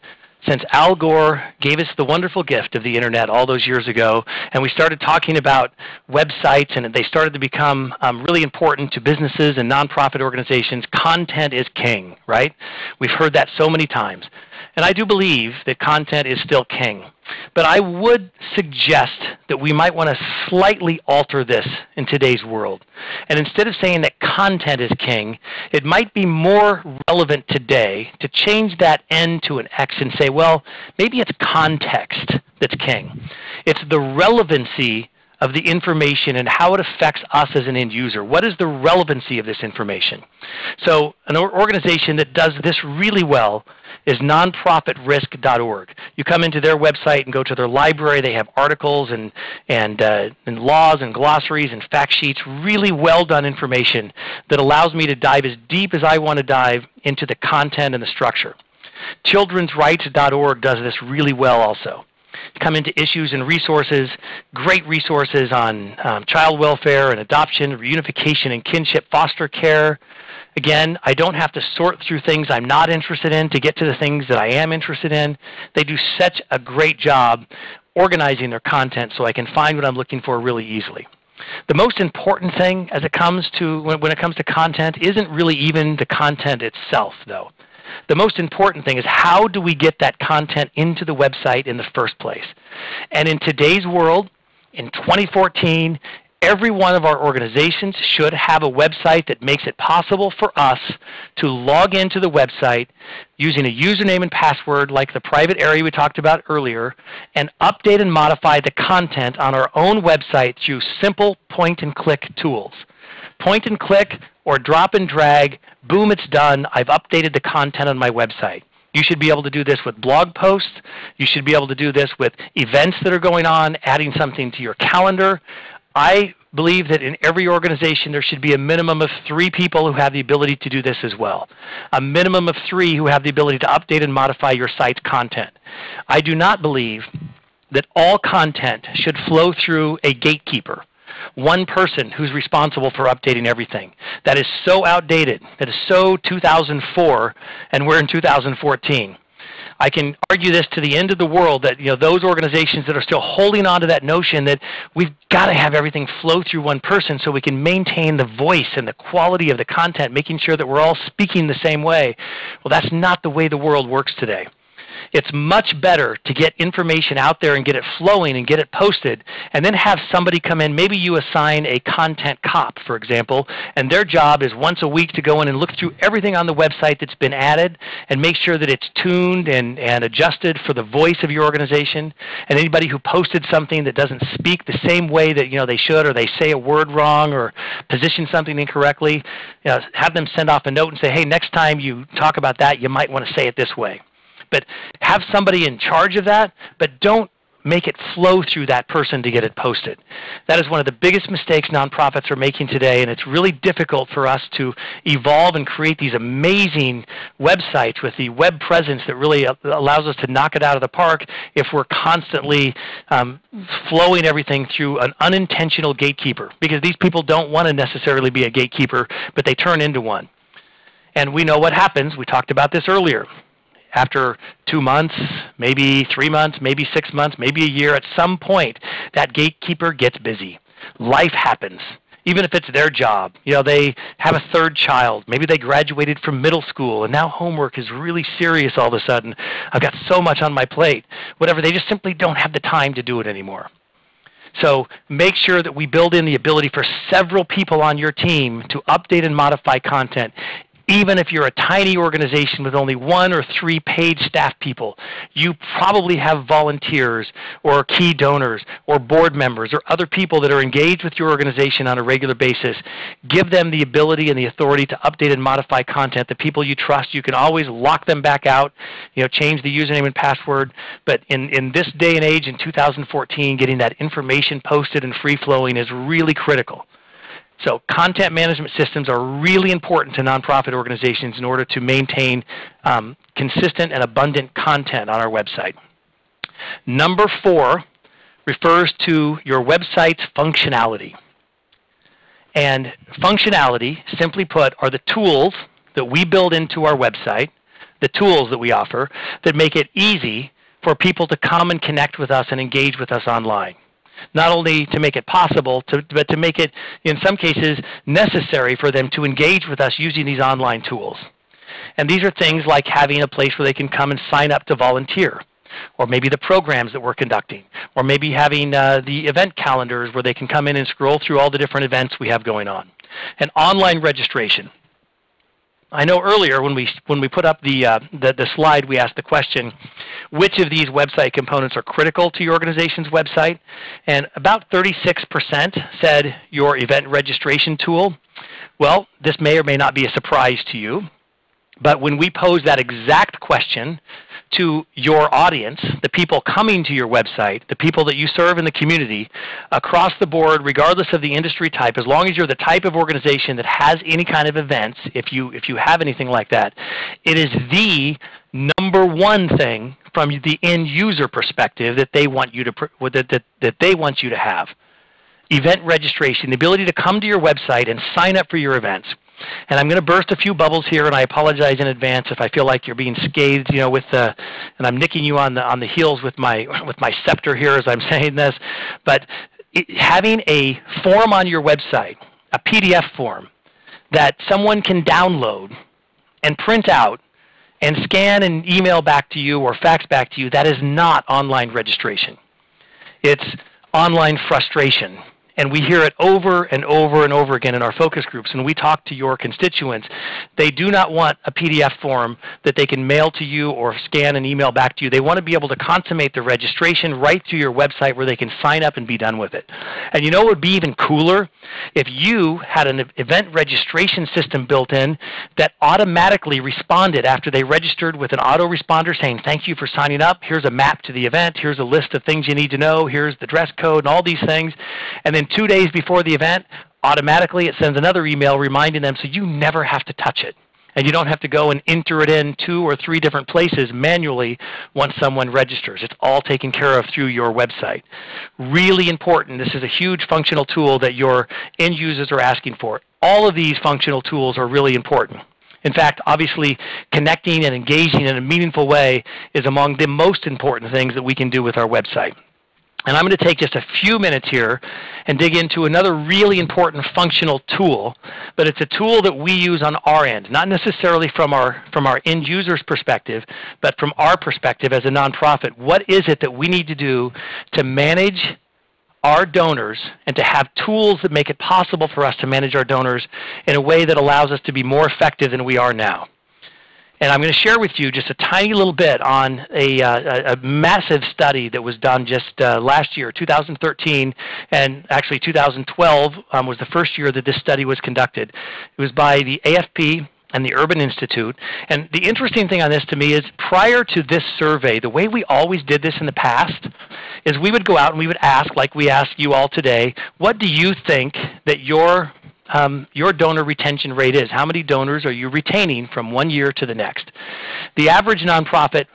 Speaker 2: since Al Gore gave us the wonderful gift of the internet all those years ago, and we started talking about websites and they started to become um, really important to businesses and nonprofit organizations, content is king, right? We've heard that so many times. And I do believe that content is still king. But I would suggest that we might want to slightly alter this in today's world. And instead of saying that content is king, it might be more relevant today to change that N to an X and say, well, maybe it's context that's king. It's the relevancy of the information and how it affects us as an end user. What is the relevancy of this information? So an organization that does this really well is nonprofitrisk.org. You come into their website and go to their library. They have articles and, and, uh, and laws and glossaries and fact sheets, really well done information that allows me to dive as deep as I want to dive into the content and the structure. Children'srights.org does this really well also come into issues and resources, great resources on um, child welfare and adoption, reunification and kinship, foster care, Again, I don't have to sort through things I'm not interested in to get to the things that I am interested in. They do such a great job organizing their content so I can find what I'm looking for really easily. The most important thing as it comes to when, when it comes to content isn't really even the content itself though. The most important thing is how do we get that content into the website in the first place? And in today's world, in 2014, every one of our organizations should have a website that makes it possible for us to log into the website using a username and password like the private area we talked about earlier and update and modify the content on our own website through simple point and click tools. Point and click or drop and drag, boom, it's done. I've updated the content on my website. You should be able to do this with blog posts. You should be able to do this with events that are going on, adding something to your calendar. I believe that in every organization there should be a minimum of three people who have the ability to do this as well. A minimum of three who have the ability to update and modify your site's content. I do not believe that all content should flow through a gatekeeper one person who's responsible for updating everything. That is so outdated. That is so 2004, and we're in 2014. I can argue this to the end of the world that you know those organizations that are still holding on to that notion that we've got to have everything flow through one person so we can maintain the voice and the quality of the content, making sure that we're all speaking the same way. Well, that's not the way the world works today. It's much better to get information out there and get it flowing and get it posted and then have somebody come in. Maybe you assign a content cop, for example, and their job is once a week to go in and look through everything on the website that's been added and make sure that it's tuned and, and adjusted for the voice of your organization. And anybody who posted something that doesn't speak the same way that you know they should or they say a word wrong or position something incorrectly, you know, have them send off a note and say, hey, next time you talk about that, you might want to say it this way. But have somebody in charge of that, but don't make it flow through that person to get it posted. That is one of the biggest mistakes nonprofits are making today, and it's really difficult for us to evolve and create these amazing websites with the web presence that really allows us to knock it out of the park if we're constantly um, flowing everything through an unintentional gatekeeper, because these people don't want to necessarily be a gatekeeper, but they turn into one. And we know what happens. We talked about this earlier after two months, maybe three months, maybe six months, maybe a year, at some point, that gatekeeper gets busy. Life happens. Even if it's their job, you know, they have a third child. Maybe they graduated from middle school, and now homework is really serious all of a sudden. I've got so much on my plate. Whatever, they just simply don't have the time to do it anymore. So make sure that we build in the ability for several people on your team to update and modify content even if you're a tiny organization with only one or three paid staff people, you probably have volunteers or key donors or board members or other people that are engaged with your organization on a regular basis. Give them the ability and the authority to update and modify content. The people you trust, you can always lock them back out, you know, change the username and password. But in, in this day and age, in 2014, getting that information posted and free flowing is really critical. So content management systems are really important to nonprofit organizations in order to maintain um, consistent and abundant content on our website. Number four refers to your website's functionality. And functionality, simply put, are the tools that we build into our website, the tools that we offer, that make it easy for people to come and connect with us and engage with us online. Not only to make it possible, to, but to make it, in some cases, necessary for them to engage with us using these online tools. And these are things like having a place where they can come and sign up to volunteer, or maybe the programs that we're conducting, or maybe having uh, the event calendars where they can come in and scroll through all the different events we have going on. And online registration. I know earlier when we, when we put up the, uh, the, the, slide, we asked the question, which of these website components are critical to your organization's website? And about 36% said your event registration tool. Well, this may or may not be a surprise to you. But when we pose that exact question to your audience, the people coming to your website, the people that you serve in the community, across the board, regardless of the industry type, as long as you're the type of organization that has any kind of events, if you, if you have anything like that, it is the number one thing from the end user perspective that they want you to, that, that, that they want you to have. Event registration, the ability to come to your website and sign up for your events. And I'm going to burst a few bubbles here, and I apologize in advance if I feel like you're being scathed, you know, with the, and I'm nicking you on the on the heels with my with my scepter here as I'm saying this. But it, having a form on your website, a PDF form that someone can download and print out and scan and email back to you or fax back to you, that is not online registration. It's online frustration. And we hear it over and over and over again in our focus groups. When we talk to your constituents, they do not want a PDF form that they can mail to you or scan and email back to you. They want to be able to consummate the registration right through your website where they can sign up and be done with it. And you know what would be even cooler? If you had an event registration system built in that automatically responded after they registered with an autoresponder saying, thank you for signing up. Here's a map to the event. Here's a list of things you need to know. Here's the dress code and all these things. And then two days before the event, automatically it sends another email reminding them so you never have to touch it. And you don't have to go and enter it in two or three different places manually once someone registers. It's all taken care of through your website. Really important. This is a huge functional tool that your end users are asking for. All of these functional tools are really important. In fact, obviously, connecting and engaging in a meaningful way is among the most important things that we can do with our website. And I'm going to take just a few minutes here and dig into another really important functional tool, but it's a tool that we use on our end, not necessarily from our, from our end user's perspective, but from our perspective as a nonprofit. What is it that we need to do to manage our donors and to have tools that make it possible for us to manage our donors in a way that allows us to be more effective than we are now? And I'm going to share with you just a tiny little bit on a, uh, a massive study that was done just uh, last year, 2013, and actually 2012 um, was the first year that this study was conducted. It was by the AFP and the Urban Institute. And the interesting thing on this to me is prior to this survey, the way we always did this in the past is we would go out and we would ask, like we ask you all today, what do you think that your um, your donor retention rate is. How many donors are you retaining from one year to the next? The average nonprofit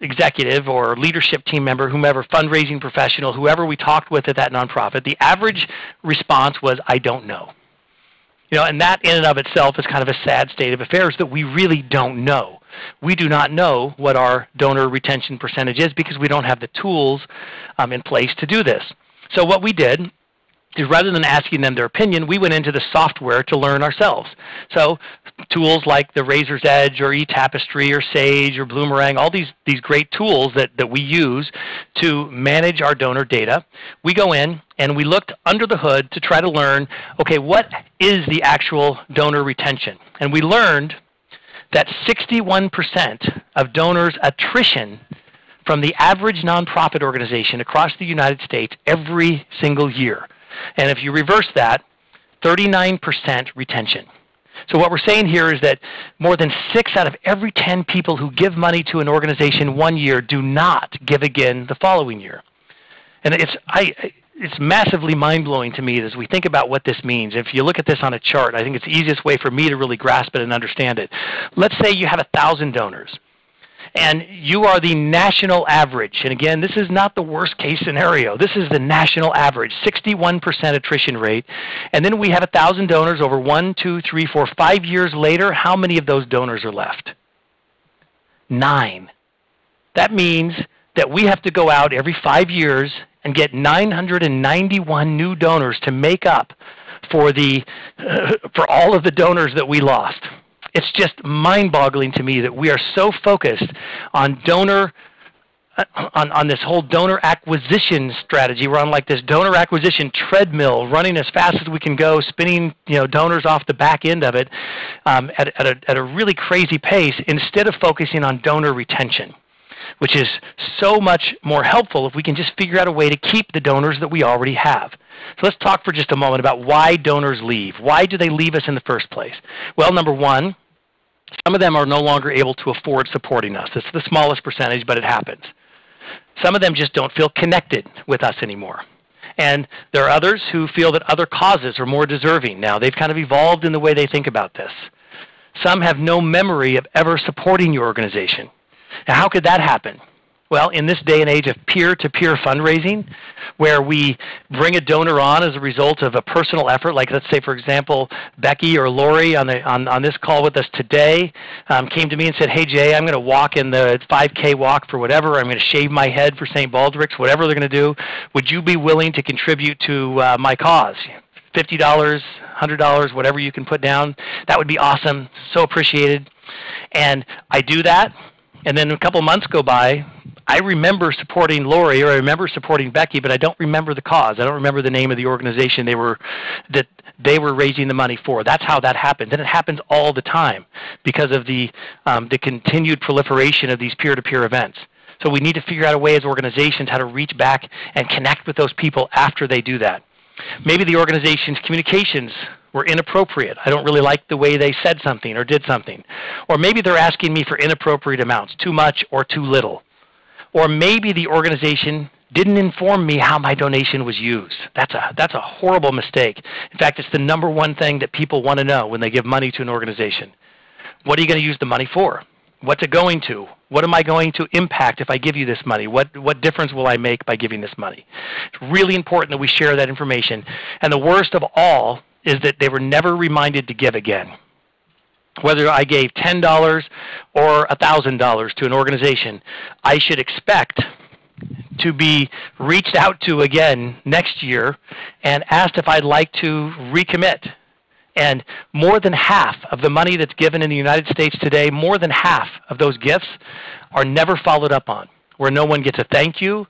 Speaker 2: executive or leadership team member, whomever, fundraising professional, whoever we talked with at that nonprofit, the average response was, I don't know. You know, and that in and of itself is kind of a sad state of affairs that we really don't know. We do not know what our donor retention percentage is because we don't have the tools um, in place to do this. So what we did rather than asking them their opinion, we went into the software to learn ourselves. So tools like the Raiser's Edge or eTapestry or Sage or Bloomerang, all these, these great tools that, that we use to manage our donor data, we go in and we looked under the hood to try to learn, okay, what is the actual donor retention? And we learned that 61% of donors' attrition from the average nonprofit organization across the United States every single year. And if you reverse that, 39% retention. So what we're saying here is that more than 6 out of every 10 people who give money to an organization one year do not give again the following year. And it's, I, it's massively mind-blowing to me as we think about what this means. If you look at this on a chart, I think it's the easiest way for me to really grasp it and understand it. Let's say you have 1,000 donors. And you are the national average. And again, this is not the worst case scenario. This is the national average, 61% attrition rate. And then we have 1,000 donors over one, two, three, four, five years later. How many of those donors are left? Nine. That means that we have to go out every five years and get 991 new donors to make up for, the, uh, for all of the donors that we lost it's just mind-boggling to me that we are so focused on donor uh, on, on this whole donor acquisition strategy. We're on like this donor acquisition treadmill, running as fast as we can go, spinning you know donors off the back end of it um, at, at, a, at a really crazy pace, instead of focusing on donor retention, which is so much more helpful if we can just figure out a way to keep the donors that we already have. So let's talk for just a moment about why donors leave. Why do they leave us in the first place? Well, number one, some of them are no longer able to afford supporting us. It's the smallest percentage, but it happens. Some of them just don't feel connected with us anymore. And there are others who feel that other causes are more deserving now. They've kind of evolved in the way they think about this. Some have no memory of ever supporting your organization. Now, how could that happen? Well, in this day and age of peer-to-peer fundraising, where we bring a donor on as a result of a personal effort, like let's say, for example, Becky or Lori on, the, on, on this call with us today um, came to me and said, hey Jay, I'm going to walk in the 5K walk for whatever, I'm going to shave my head for St. Baldrick's, whatever they're going to do. Would you be willing to contribute to uh, my cause? $50, $100, whatever you can put down. That would be awesome. So appreciated. And I do that, and then a couple months go by, I remember supporting Lori or I remember supporting Becky, but I don't remember the cause. I don't remember the name of the organization they were that they were raising the money for. That's how that happens, and it happens all the time because of the um, the continued proliferation of these peer-to-peer events. So we need to figure out a way as organizations how to reach back and connect with those people after they do that. Maybe the organization's communications were inappropriate. I don't really like the way they said something or did something. Or maybe they're asking me for inappropriate amounts, too much or too little. Or maybe the organization didn't inform me how my donation was used. That's a, that's a horrible mistake. In fact, it's the number one thing that people want to know when they give money to an organization. What are you going to use the money for? What's it going to? What am I going to impact if I give you this money? What, what difference will I make by giving this money? It's really important that we share that information. And the worst of all is that they were never reminded to give again whether I gave $10 or $1,000 to an organization, I should expect to be reached out to again next year and asked if I'd like to recommit. And more than half of the money that's given in the United States today, more than half of those gifts are never followed up on, where no one gets a thank you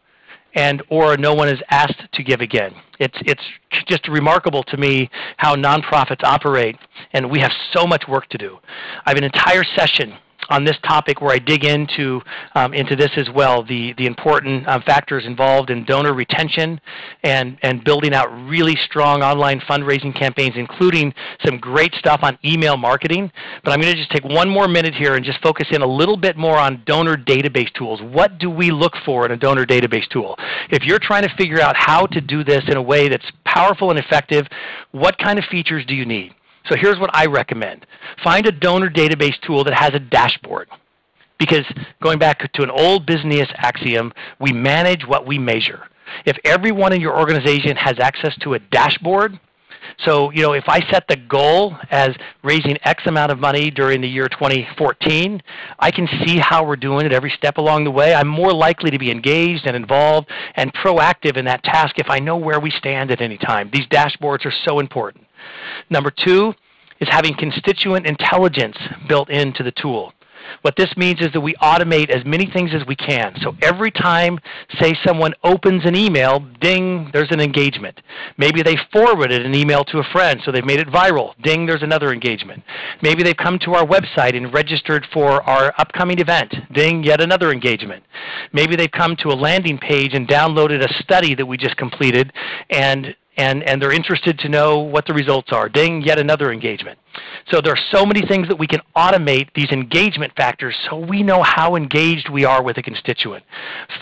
Speaker 2: and or no one is asked to give again. It's, it's just remarkable to me how nonprofits operate, and we have so much work to do. I have an entire session on this topic where I dig into, um, into this as well, the, the important um, factors involved in donor retention and, and building out really strong online fundraising campaigns, including some great stuff on email marketing. But I'm going to just take one more minute here and just focus in a little bit more on donor database tools. What do we look for in a donor database tool? If you're trying to figure out how to do this in a way that's powerful and effective, what kind of features do you need? So here's what I recommend. Find a donor database tool that has a dashboard. Because going back to an old business axiom, we manage what we measure. If everyone in your organization has access to a dashboard, so you know, if I set the goal as raising X amount of money during the year 2014, I can see how we're doing it every step along the way. I'm more likely to be engaged and involved and proactive in that task if I know where we stand at any time. These dashboards are so important. Number two is having constituent intelligence built into the tool. What this means is that we automate as many things as we can. So every time, say someone opens an email, ding, there's an engagement. Maybe they forwarded an email to a friend, so they've made it viral. Ding, there's another engagement. Maybe they've come to our website and registered for our upcoming event. Ding, yet another engagement. Maybe they've come to a landing page and downloaded a study that we just completed and and, and they're interested to know what the results are. Ding, yet another engagement. So there are so many things that we can automate these engagement factors so we know how engaged we are with a constituent.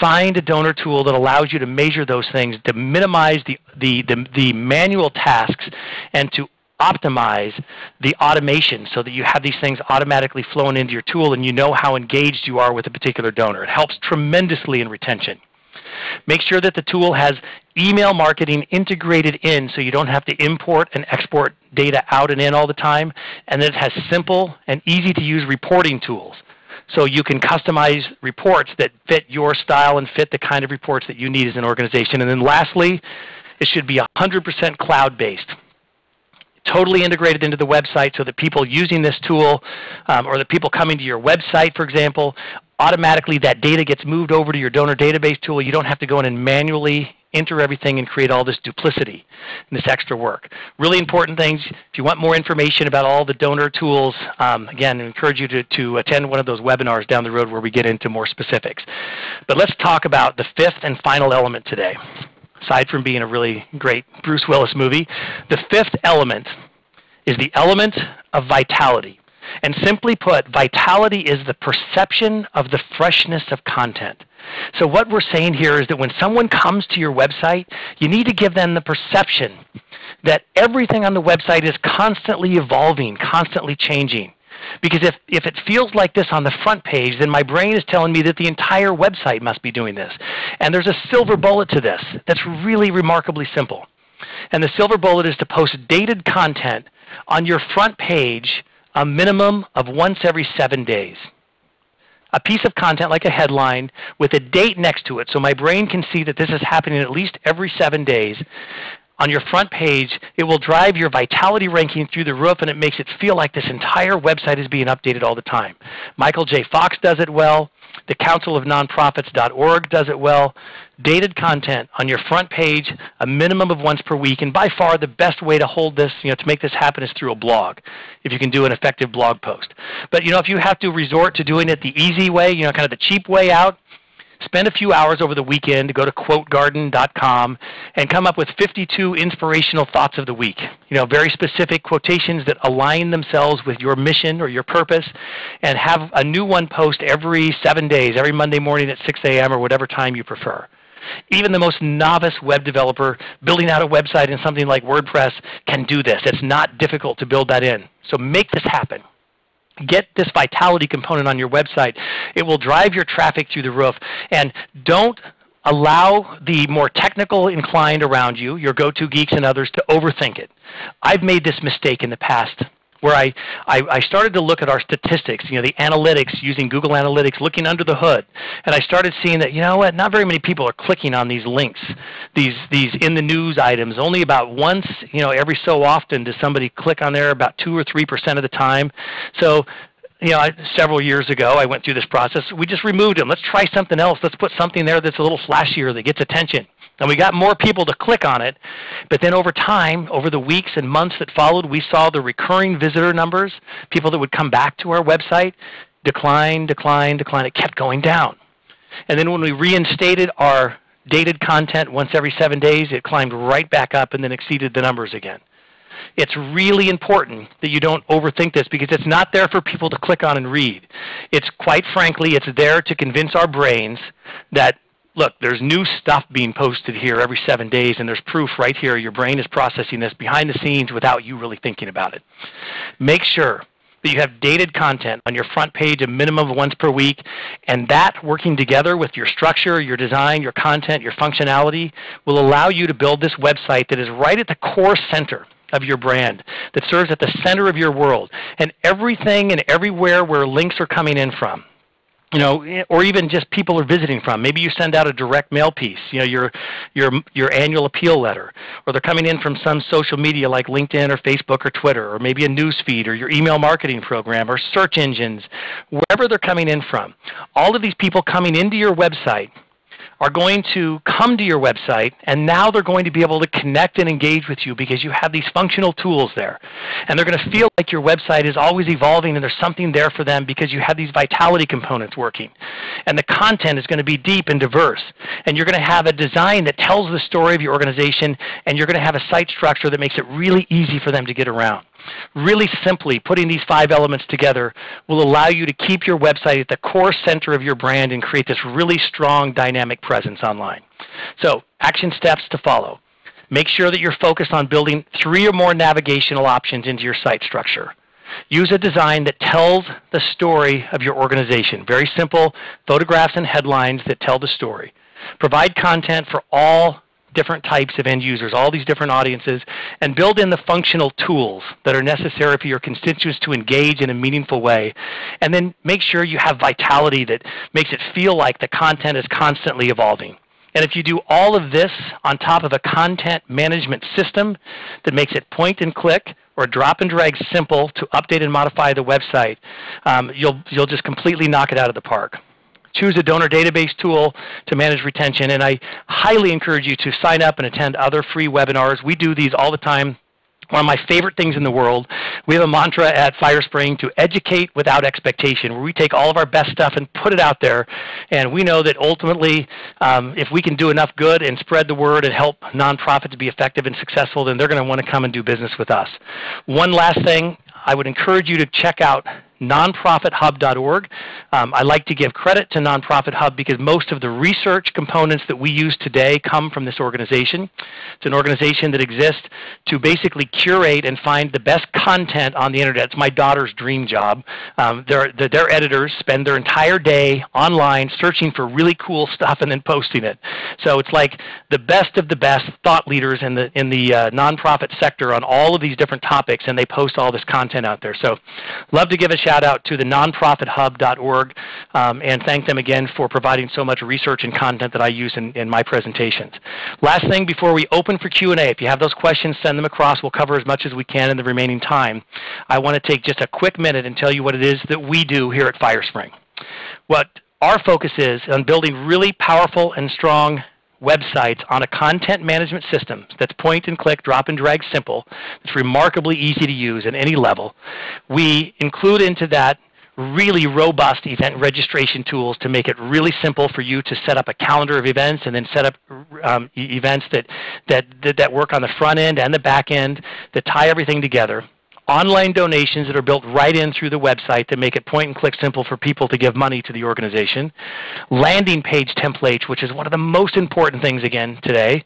Speaker 2: Find a donor tool that allows you to measure those things, to minimize the, the, the, the manual tasks, and to optimize the automation so that you have these things automatically flowing into your tool and you know how engaged you are with a particular donor. It helps tremendously in retention. Make sure that the tool has email marketing integrated in so you don't have to import and export data out and in all the time. And then it has simple and easy to use reporting tools. So you can customize reports that fit your style and fit the kind of reports that you need as an organization. And then lastly, it should be 100% cloud-based totally integrated into the website so that people using this tool um, or the people coming to your website, for example, automatically that data gets moved over to your donor database tool. You don't have to go in and manually enter everything and create all this duplicity and this extra work. Really important things. If you want more information about all the donor tools, um, again, I encourage you to, to attend one of those webinars down the road where we get into more specifics. But let's talk about the fifth and final element today. Aside from being a really great Bruce Willis movie, the fifth element is the element of vitality. And simply put, vitality is the perception of the freshness of content. So what we're saying here is that when someone comes to your website, you need to give them the perception that everything on the website is constantly evolving, constantly changing. Because if, if it feels like this on the front page, then my brain is telling me that the entire website must be doing this. And there's a silver bullet to this that's really remarkably simple. And the silver bullet is to post dated content on your front page a minimum of once every seven days. A piece of content like a headline with a date next to it so my brain can see that this is happening at least every seven days. On your front page, it will drive your vitality ranking through the roof and it makes it feel like this entire website is being updated all the time. Michael J. Fox does it well. The Council of Nonprofits.org does it well. Dated content on your front page, a minimum of once per week, and by far the best way to hold this, you know, to make this happen is through a blog, if you can do an effective blog post. But you know, if you have to resort to doing it the easy way, you know, kind of the cheap way out, spend a few hours over the weekend to go to quotegarden.com and come up with 52 inspirational thoughts of the week. You know, very specific quotations that align themselves with your mission or your purpose and have a new one post every seven days, every Monday morning at 6 a.m. or whatever time you prefer. Even the most novice web developer building out a website in something like WordPress can do this. It's not difficult to build that in. So make this happen get this vitality component on your website. It will drive your traffic through the roof. And don't allow the more technical inclined around you, your go-to geeks and others, to overthink it. I've made this mistake in the past where I, I, I, started to look at our statistics, you know, the analytics, using Google Analytics, looking under the hood. And I started seeing that, you know what, not very many people are clicking on these links, these, these in the news items. Only about once, you know, every so often does somebody click on there, about 2 or 3% of the time. So you know, I, several years ago, I went through this process. We just removed them. Let's try something else. Let's put something there that's a little flashier that gets attention. And we got more people to click on it. But then over time, over the weeks and months that followed, we saw the recurring visitor numbers, people that would come back to our website, decline, decline, decline. It kept going down. And then when we reinstated our dated content once every seven days, it climbed right back up and then exceeded the numbers again. It's really important that you don't overthink this because it's not there for people to click on and read. It's quite frankly, it's there to convince our brains that look, there's new stuff being posted here every seven days, and there's proof right here. Your brain is processing this behind the scenes without you really thinking about it. Make sure that you have dated content on your front page a minimum of once per week, and that working together with your structure, your design, your content, your functionality will allow you to build this website that is right at the core center of your brand, that serves at the center of your world, and everything and everywhere where links are coming in from you know, or even just people are visiting from. Maybe you send out a direct mail piece, you know, your your your annual appeal letter, or they're coming in from some social media like LinkedIn or Facebook or Twitter, or maybe a news feed or your email marketing program or search engines, wherever they're coming in from. All of these people coming into your website are going to come to your website and now they're going to be able to connect and engage with you because you have these functional tools there. And they're going to feel like your website is always evolving and there's something there for them because you have these vitality components working. And the content is going to be deep and diverse. And you're going to have a design that tells the story of your organization and you're going to have a site structure that makes it really easy for them to get around. Really simply, putting these five elements together will allow you to keep your website at the core center of your brand and create this really strong dynamic presence online. So, action steps to follow. Make sure that you're focused on building three or more navigational options into your site structure. Use a design that tells the story of your organization. Very simple photographs and headlines that tell the story. Provide content for all different types of end users, all these different audiences, and build in the functional tools that are necessary for your constituents to engage in a meaningful way. And then make sure you have vitality that makes it feel like the content is constantly evolving. And if you do all of this on top of a content management system that makes it point and click or drop and drag simple to update and modify the website, um, you'll, you'll just completely knock it out of the park. Choose a donor database tool to manage retention, and I highly encourage you to sign up and attend other free webinars. We do these all the time one of my favorite things in the world. We have a mantra at FireSpring to educate without expectation, where we take all of our best stuff and put it out there. And we know that ultimately, um, if we can do enough good and spread the word and help nonprofits be effective and successful, then they're going to want to come and do business with us. One last thing, I would encourage you to check out nonprofithub.org. Um, I like to give credit to Nonprofit Hub because most of the research components that we use today come from this organization. It's an organization that exists to basically curate and find the best content on the internet. It's my daughter's dream job. Um, their, their editors spend their entire day online searching for really cool stuff and then posting it. So it's like the best of the best thought leaders in the, in the uh, nonprofit sector on all of these different topics, and they post all this content out there. So love to give a shout shout out to the nonprofithub.org um, and thank them again for providing so much research and content that I use in, in my presentations. Last thing before we open for Q&A, if you have those questions, send them across. We'll cover as much as we can in the remaining time. I want to take just a quick minute and tell you what it is that we do here at FireSpring. What our focus is on building really powerful and strong websites on a content management system that's point and click, drop and drag simple, it's remarkably easy to use at any level. We include into that really robust event registration tools to make it really simple for you to set up a calendar of events and then set up um, events that, that, that work on the front end and the back end that tie everything together online donations that are built right in through the website to make it point and click simple for people to give money to the organization, landing page templates, which is one of the most important things again today,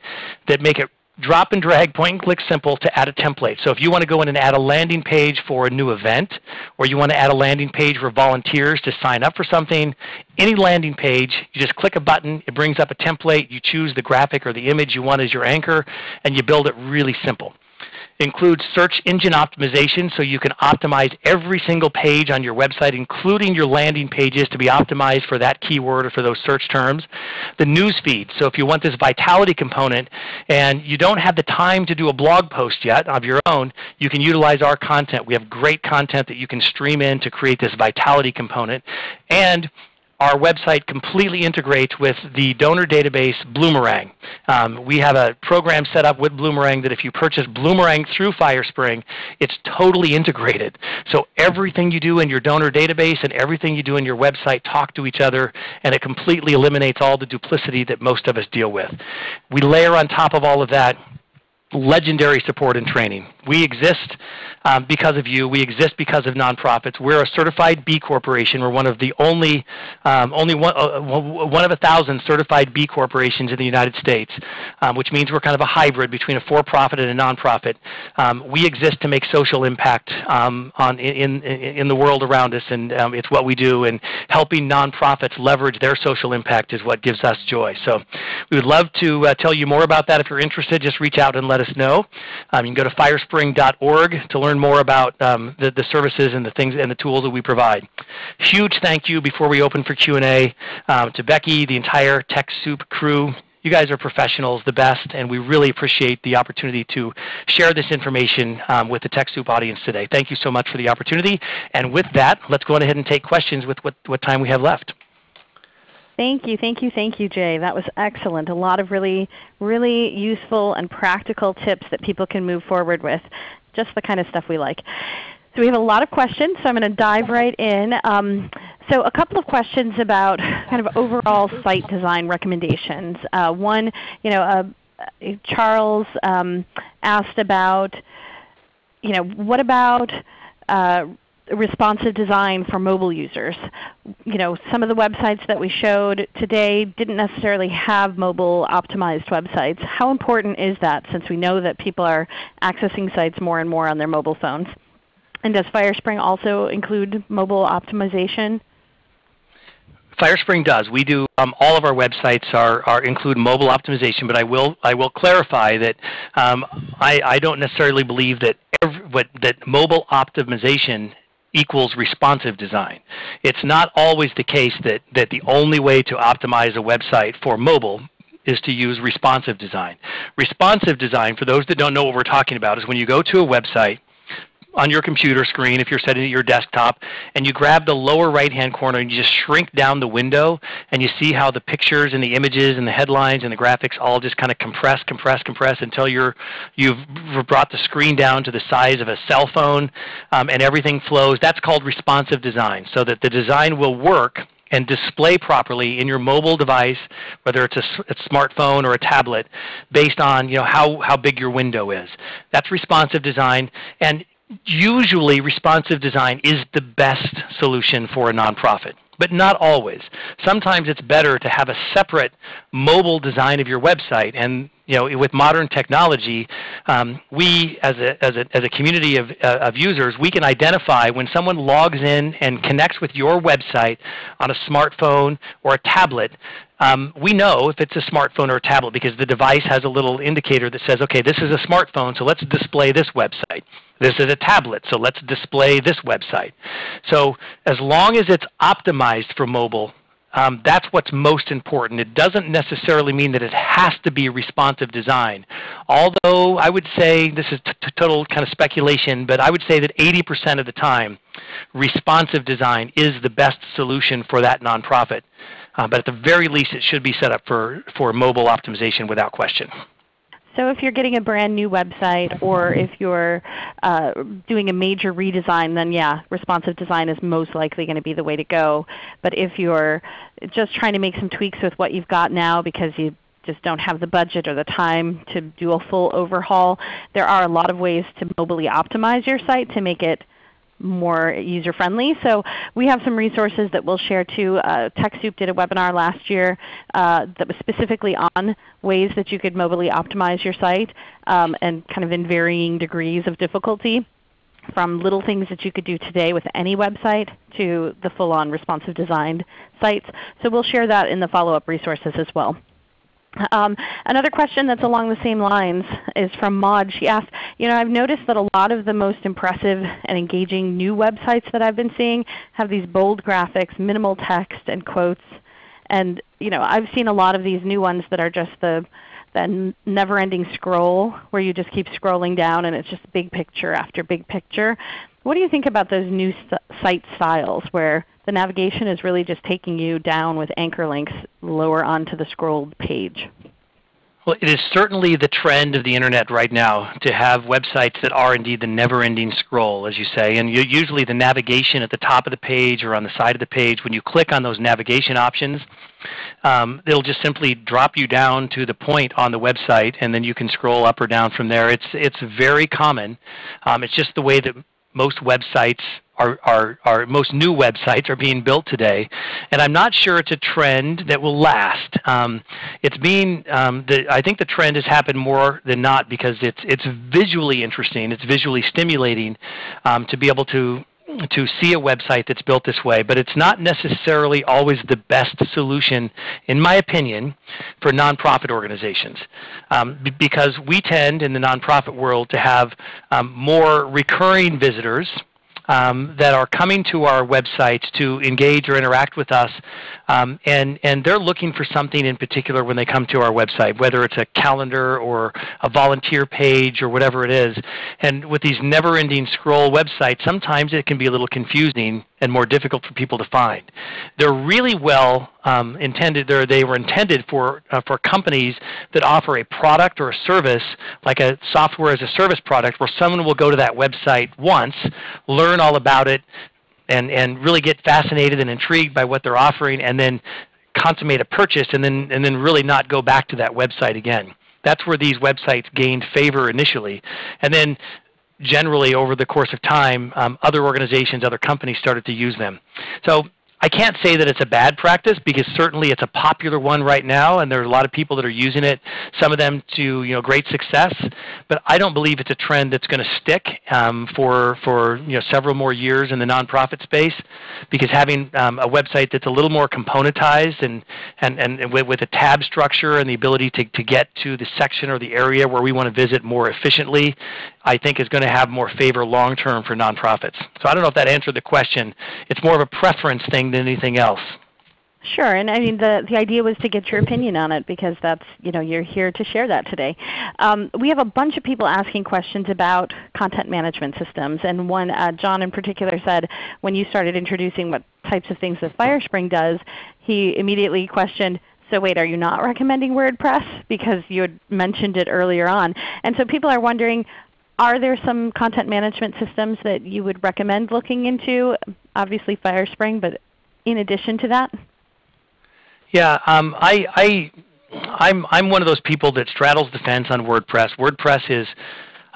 Speaker 2: that make it drop and drag, point and click simple to add a template. So if you want to go in and add a landing page for a new event, or you want to add a landing page for volunteers to sign up for something, any landing page, you just click a button, it brings up a template, you choose the graphic or the image you want as your anchor, and you build it really simple includes search engine optimization so you can optimize every single page on your website, including your landing pages to be optimized for that keyword or for those search terms. The news feed, so if you want this vitality component and you don't have the time to do a blog post yet of your own, you can utilize our content. We have great content that you can stream in to create this vitality component. And our website completely integrates with the donor database Bloomerang. Um, we have a program set up with Bloomerang that if you purchase Bloomerang through FireSpring, it's totally integrated. So everything you do in your donor database and everything you do in your website talk to each other, and it completely eliminates all the duplicity that most of us deal with. We layer on top of all of that legendary support and training. We exist um, because of you. We exist because of nonprofits. We're a certified B corporation. We're one of the only, um, only one, uh, one of a thousand certified B corporations in the United States, um, which means we're kind of a hybrid between a for-profit and a nonprofit. Um, we exist to make social impact um, on, in, in, in, the world around us, and um, it's what we do. And helping nonprofits leverage their social impact is what gives us joy. So we would love to uh, tell you more about that. If you're interested, just reach out and let us know. you can go to firespring.org to learn learn more about um, the, the services and the things and the tools that we provide. Huge thank you before we open for Q&A um, to Becky, the entire TechSoup crew. You guys are professionals, the best, and we really appreciate the opportunity to share this information um, with the TechSoup audience today. Thank you so much for the opportunity. And with that, let's go ahead and take questions with what, what time we have left.
Speaker 1: Thank you, thank you, thank you, Jay. That was excellent. A lot of really, really useful and practical tips that people can move forward with just the kind of stuff we like. So we have a lot of questions, so I'm going to dive right in. Um, so a couple of questions about kind of overall site design recommendations. Uh, one, you know, uh, Charles um, asked about, you know, what about uh, responsive design for mobile users. You know, some of the websites that we showed today didn't necessarily have mobile optimized websites. How important is that since we know that people are accessing sites more and more on their mobile phones? And does FireSpring also include mobile optimization?
Speaker 2: FireSpring does. We do um, all of our websites are, are include mobile optimization, but I will I will clarify that um, I, I don't necessarily believe that every, what, that mobile optimization equals responsive design. It's not always the case that, that the only way to optimize a website for mobile is to use responsive design. Responsive design, for those that don't know what we're talking about, is when you go to a website on your computer screen if you're setting it your desktop and you grab the lower right hand corner and you just shrink down the window and you see how the pictures and the images and the headlines and the graphics all just kind of compress, compress, compress until you're, you've brought the screen down to the size of a cell phone um, and everything flows. That's called responsive design so that the design will work and display properly in your mobile device, whether it's a, a, smartphone or a tablet, based on you know, how, how big your window is. That's responsive design. And usually responsive design is the best solution for a nonprofit, but not always. Sometimes it's better to have a separate mobile design of your website. And you know, with modern technology, um, we as a, as, a, as a community of, uh, of users, we can identify when someone logs in and connects with your website on a smartphone or a tablet, um, we know if it's a smartphone or a tablet because the device has a little indicator that says, okay, this is a smartphone, so let's display this website. This is a tablet, so let's display this website. So as long as it's optimized for mobile, um, that's what's most important. It doesn't necessarily mean that it has to be responsive design. Although I would say, this is total kind of speculation, but I would say that 80% of the time, responsive design is the best solution for that nonprofit. Uh, but at the very least, it should be set up for, for mobile optimization without question.
Speaker 1: So if you're getting a brand new website or if you're uh, doing a major redesign, then yeah, responsive design is most likely going to be the way to go. But if you're just trying to make some tweaks with what you've got now because you just don't have the budget or the time to do a full overhaul, there are a lot of ways to mobily optimize your site to make it more user friendly. So we have some resources that we'll share too. Uh, TechSoup did a webinar last year uh, that was specifically on ways that you could mobily optimize your site um, and kind of in varying degrees of difficulty from little things that you could do today with any website to the full-on responsive designed sites. So we'll share that in the follow-up resources as well. Um, another question that's along the same lines is from Maud. She asked, you know, I've noticed that a lot of the most impressive and engaging new websites that I've been seeing have these bold graphics, minimal text, and quotes. And you know, I've seen a lot of these new ones that are just the that never-ending scroll where you just keep scrolling down and it's just big picture after big picture. What do you think about those new site styles where the navigation is really just taking you down with anchor links lower onto the scrolled page.
Speaker 2: Well, it is certainly the trend of the Internet right now to have websites that are indeed the never-ending scroll, as you say. And usually the navigation at the top of the page or on the side of the page, when you click on those navigation options, um, it'll just simply drop you down to the point on the website, and then you can scroll up or down from there. It's, it's very common. Um, it's just the way that most websites are, are, are, most new websites are being built today. And I'm not sure it's a trend that will last. Um, it's being, um, the, I think the trend has happened more than not because it's, it's visually interesting, it's visually stimulating um, to be able to to see a website that's built this way, but it's not necessarily always the best solution, in my opinion, for nonprofit organizations. Um, because we tend in the nonprofit world to have um, more recurring visitors um, that are coming to our websites to engage or interact with us, um, and, and they're looking for something in particular when they come to our website, whether it's a calendar or a volunteer page or whatever it is. And with these never-ending scroll websites, sometimes it can be a little confusing and more difficult for people to find. They're really well um, intended, they were intended for, uh, for companies that offer a product or a service, like a software as a service product, where someone will go to that website once, learn all about it, and, and really get fascinated and intrigued by what they're offering, and then consummate a purchase, and then, and then really not go back to that website again. That's where these websites gained favor initially. And then generally over the course of time, um, other organizations, other companies started to use them. So I can't say that it's a bad practice because certainly it's a popular one right now and there are a lot of people that are using it, some of them to you know, great success, but I don't believe it's a trend that's going to stick um, for, for you know, several more years in the nonprofit space because having um, a website that's a little more componentized and, and, and with, with a tab structure and the ability to, to get to the section or the area where we want to visit more efficiently, I think is going to have more favor long term for nonprofits. So I don't know if that answered the question. It's more of a preference thing than anything else.
Speaker 1: Sure, and I mean the the idea was to get your opinion on it because that's you know you're here to share that today. Um, we have a bunch of people asking questions about content management systems, and one uh, John in particular said when you started introducing what types of things that FireSpring does, he immediately questioned. So wait, are you not recommending WordPress because you had mentioned it earlier on? And so people are wondering, are there some content management systems that you would recommend looking into? Obviously FireSpring, but in addition to that?
Speaker 2: Yeah, um, I, I, I'm, I'm one of those people that straddles the fence on WordPress. WordPress is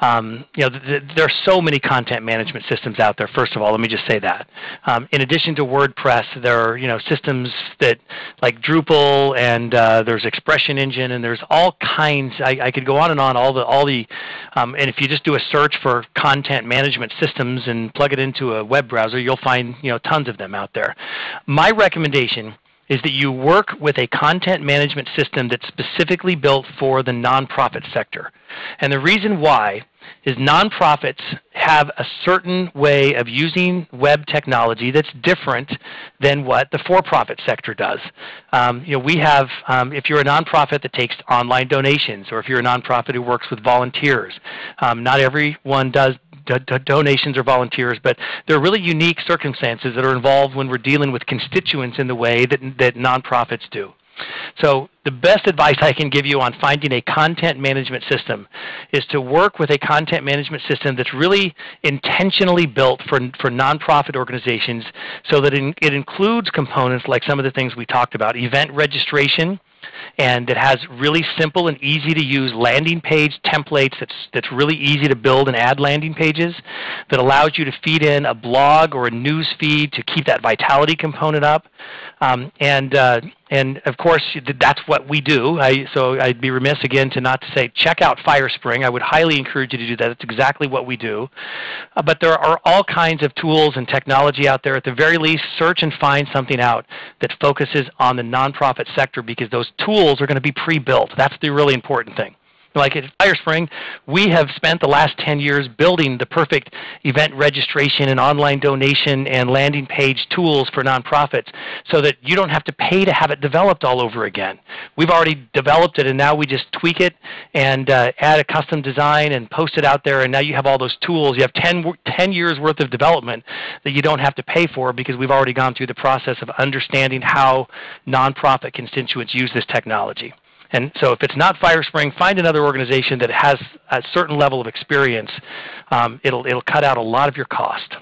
Speaker 2: um, you know, th th there are so many content management systems out there. First of all, let me just say that. Um, in addition to WordPress, there are you know systems that like Drupal, and uh, there's Expression Engine, and there's all kinds. I, I, could go on and on. All the all the, um, and if you just do a search for content management systems and plug it into a web browser, you'll find you know tons of them out there. My recommendation is that you work with a content management system that's specifically built for the nonprofit sector. And the reason why is nonprofits have a certain way of using web technology that's different than what the for-profit sector does. Um, you know, we have, um, if you're a nonprofit that takes online donations, or if you're a nonprofit who works with volunteers, um, not everyone does donations or volunteers, but there are really unique circumstances that are involved when we're dealing with constituents in the way that, that nonprofits do. So the best advice I can give you on finding a content management system is to work with a content management system that's really intentionally built for, for nonprofit organizations so that it includes components like some of the things we talked about, event registration, and it has really simple and easy to use landing page templates that's, that's really easy to build and add landing pages that allows you to feed in a blog or a news feed to keep that vitality component up. Um, and, uh, and of course, that's what we do. I, so I'd be remiss again to not to say check out FireSpring. I would highly encourage you to do that. That's exactly what we do. Uh, but there are all kinds of tools and technology out there. At the very least, search and find something out that focuses on the nonprofit sector because those tools are going to be pre-built. That's the really important thing. Like at FireSpring, we have spent the last 10 years building the perfect event registration and online donation and landing page tools for nonprofits so that you don't have to pay to have it developed all over again. We've already developed it and now we just tweak it and uh, add a custom design and post it out there and now you have all those tools. You have 10, 10 years worth of development that you don't have to pay for because we've already gone through the process of understanding how nonprofit constituents use this technology. And so if it's not FireSpring, find another organization that has a certain level of experience. Um, it'll, it'll cut out a lot of your cost.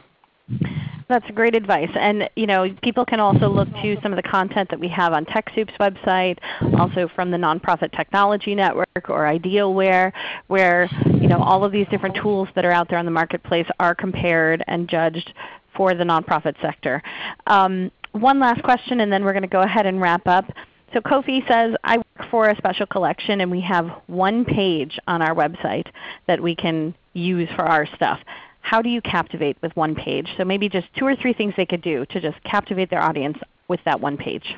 Speaker 1: That's great advice. And you know, people can also look to some of the content that we have on TechSoup's website, also from the Nonprofit Technology Network or Idealware, where you know, all of these different tools that are out there on the marketplace are compared and judged for the nonprofit sector. Um, one last question and then we're going to go ahead and wrap up. So Kofi says, I work for a special collection and we have one page on our website that we can use for our stuff. How do you captivate with one page? So maybe just two or three things they could do to just captivate their audience with that one page.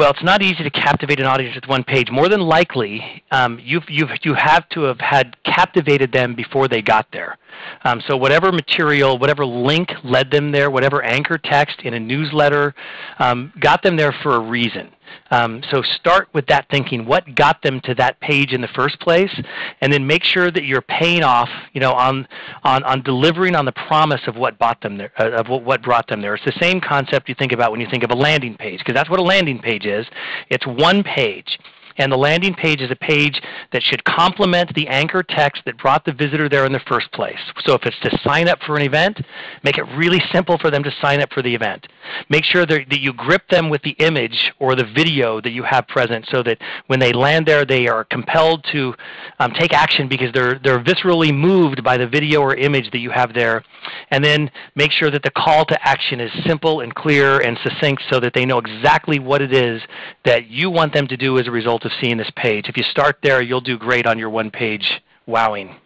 Speaker 2: Well, it's not easy to captivate an audience with one page. More than likely, um, you've, you've, you have to have had captivated them before they got there. Um, so whatever material, whatever link led them there, whatever anchor text in a newsletter um, got them there for a reason. Um, so start with that thinking. What got them to that page in the first place? And then make sure that you're paying off you know, on, on, on delivering on the promise of what, bought them there, uh, of what, what brought them there. It's the same concept you think about when you think of a landing page, because that's what a landing page is. It's one page And the landing page is a page that should complement the anchor text that brought the visitor there in the first place. So if it's to sign up for an event, make it really simple for them to sign up for the event. Make sure that, you grip them with the image or the video that you have present so that when they land there they are compelled to um, take action because they're, they're viscerally moved by the video or image that you have there. And then make sure that the call to action is simple and clear and succinct so that they know exactly what it is that you want them to do as a result of seeing this page. If you start there, you'll do great on your one page wowing.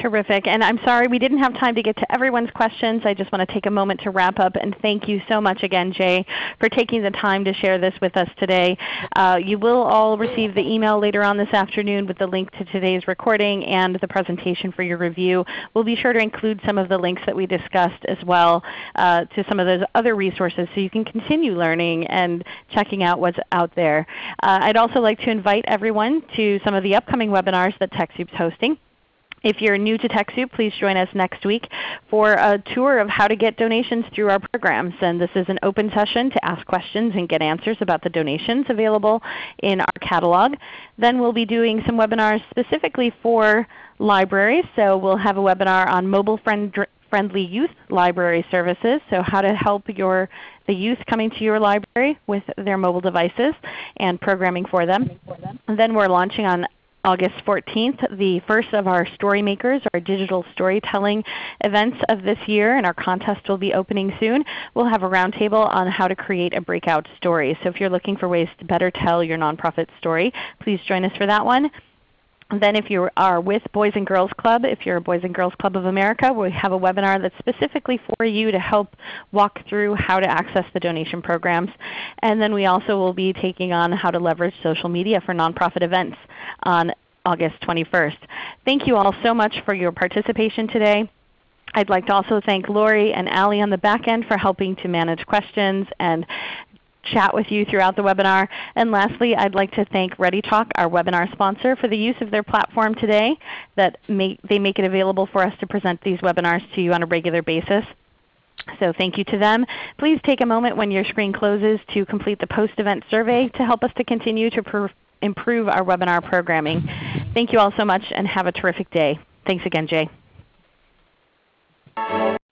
Speaker 1: Terrific. And I'm sorry we didn't have time to get to everyone's questions. I just want to take a moment to wrap up and thank you so much again, Jay, for taking the time to share this with us today. Uh, you will all receive the email later on this afternoon with the link to today's recording and the presentation for your review. We'll be sure to include some of the links that we discussed as well uh, to some of those other resources so you can continue learning and checking out what's out there. Uh, I'd also like to invite everyone to some of the upcoming webinars that TechSoup is hosting. If you're new to TechSoup, please join us next week for a tour of how to get donations through our programs. And this is an open session to ask questions and get answers about the donations available in our catalog. Then we'll be doing some webinars specifically for libraries. So we'll have a webinar on mobile friend friendly youth library services, so how to help your, the youth coming to your library with their mobile devices and programming for them. And then we're launching on August 14th, the first of our Story Makers, our digital storytelling events of this year, and our contest will be opening soon. We'll have a roundtable on how to create a breakout story. So if you're looking for ways to better tell your nonprofit story, please join us for that one. Then if you are with Boys and Girls Club, if you're a Boys and Girls Club of America, we have a webinar that's specifically for you to help walk through how to access the donation programs. And then we also will be taking on how to leverage social media for nonprofit events on August 21st. Thank you all so much for your participation today. I'd like to also thank Lori and Allie on the back end for helping to manage questions and chat with you throughout the webinar. And lastly, I'd like to thank ReadyTalk, our webinar sponsor, for the use of their platform today. That make, they make it available for us to present these webinars to you on a regular basis. So thank you to them. Please take a moment when your screen closes to complete the post-event survey to help us to continue to improve our webinar programming. Thank you all so much and have a terrific day. Thanks again, Jay.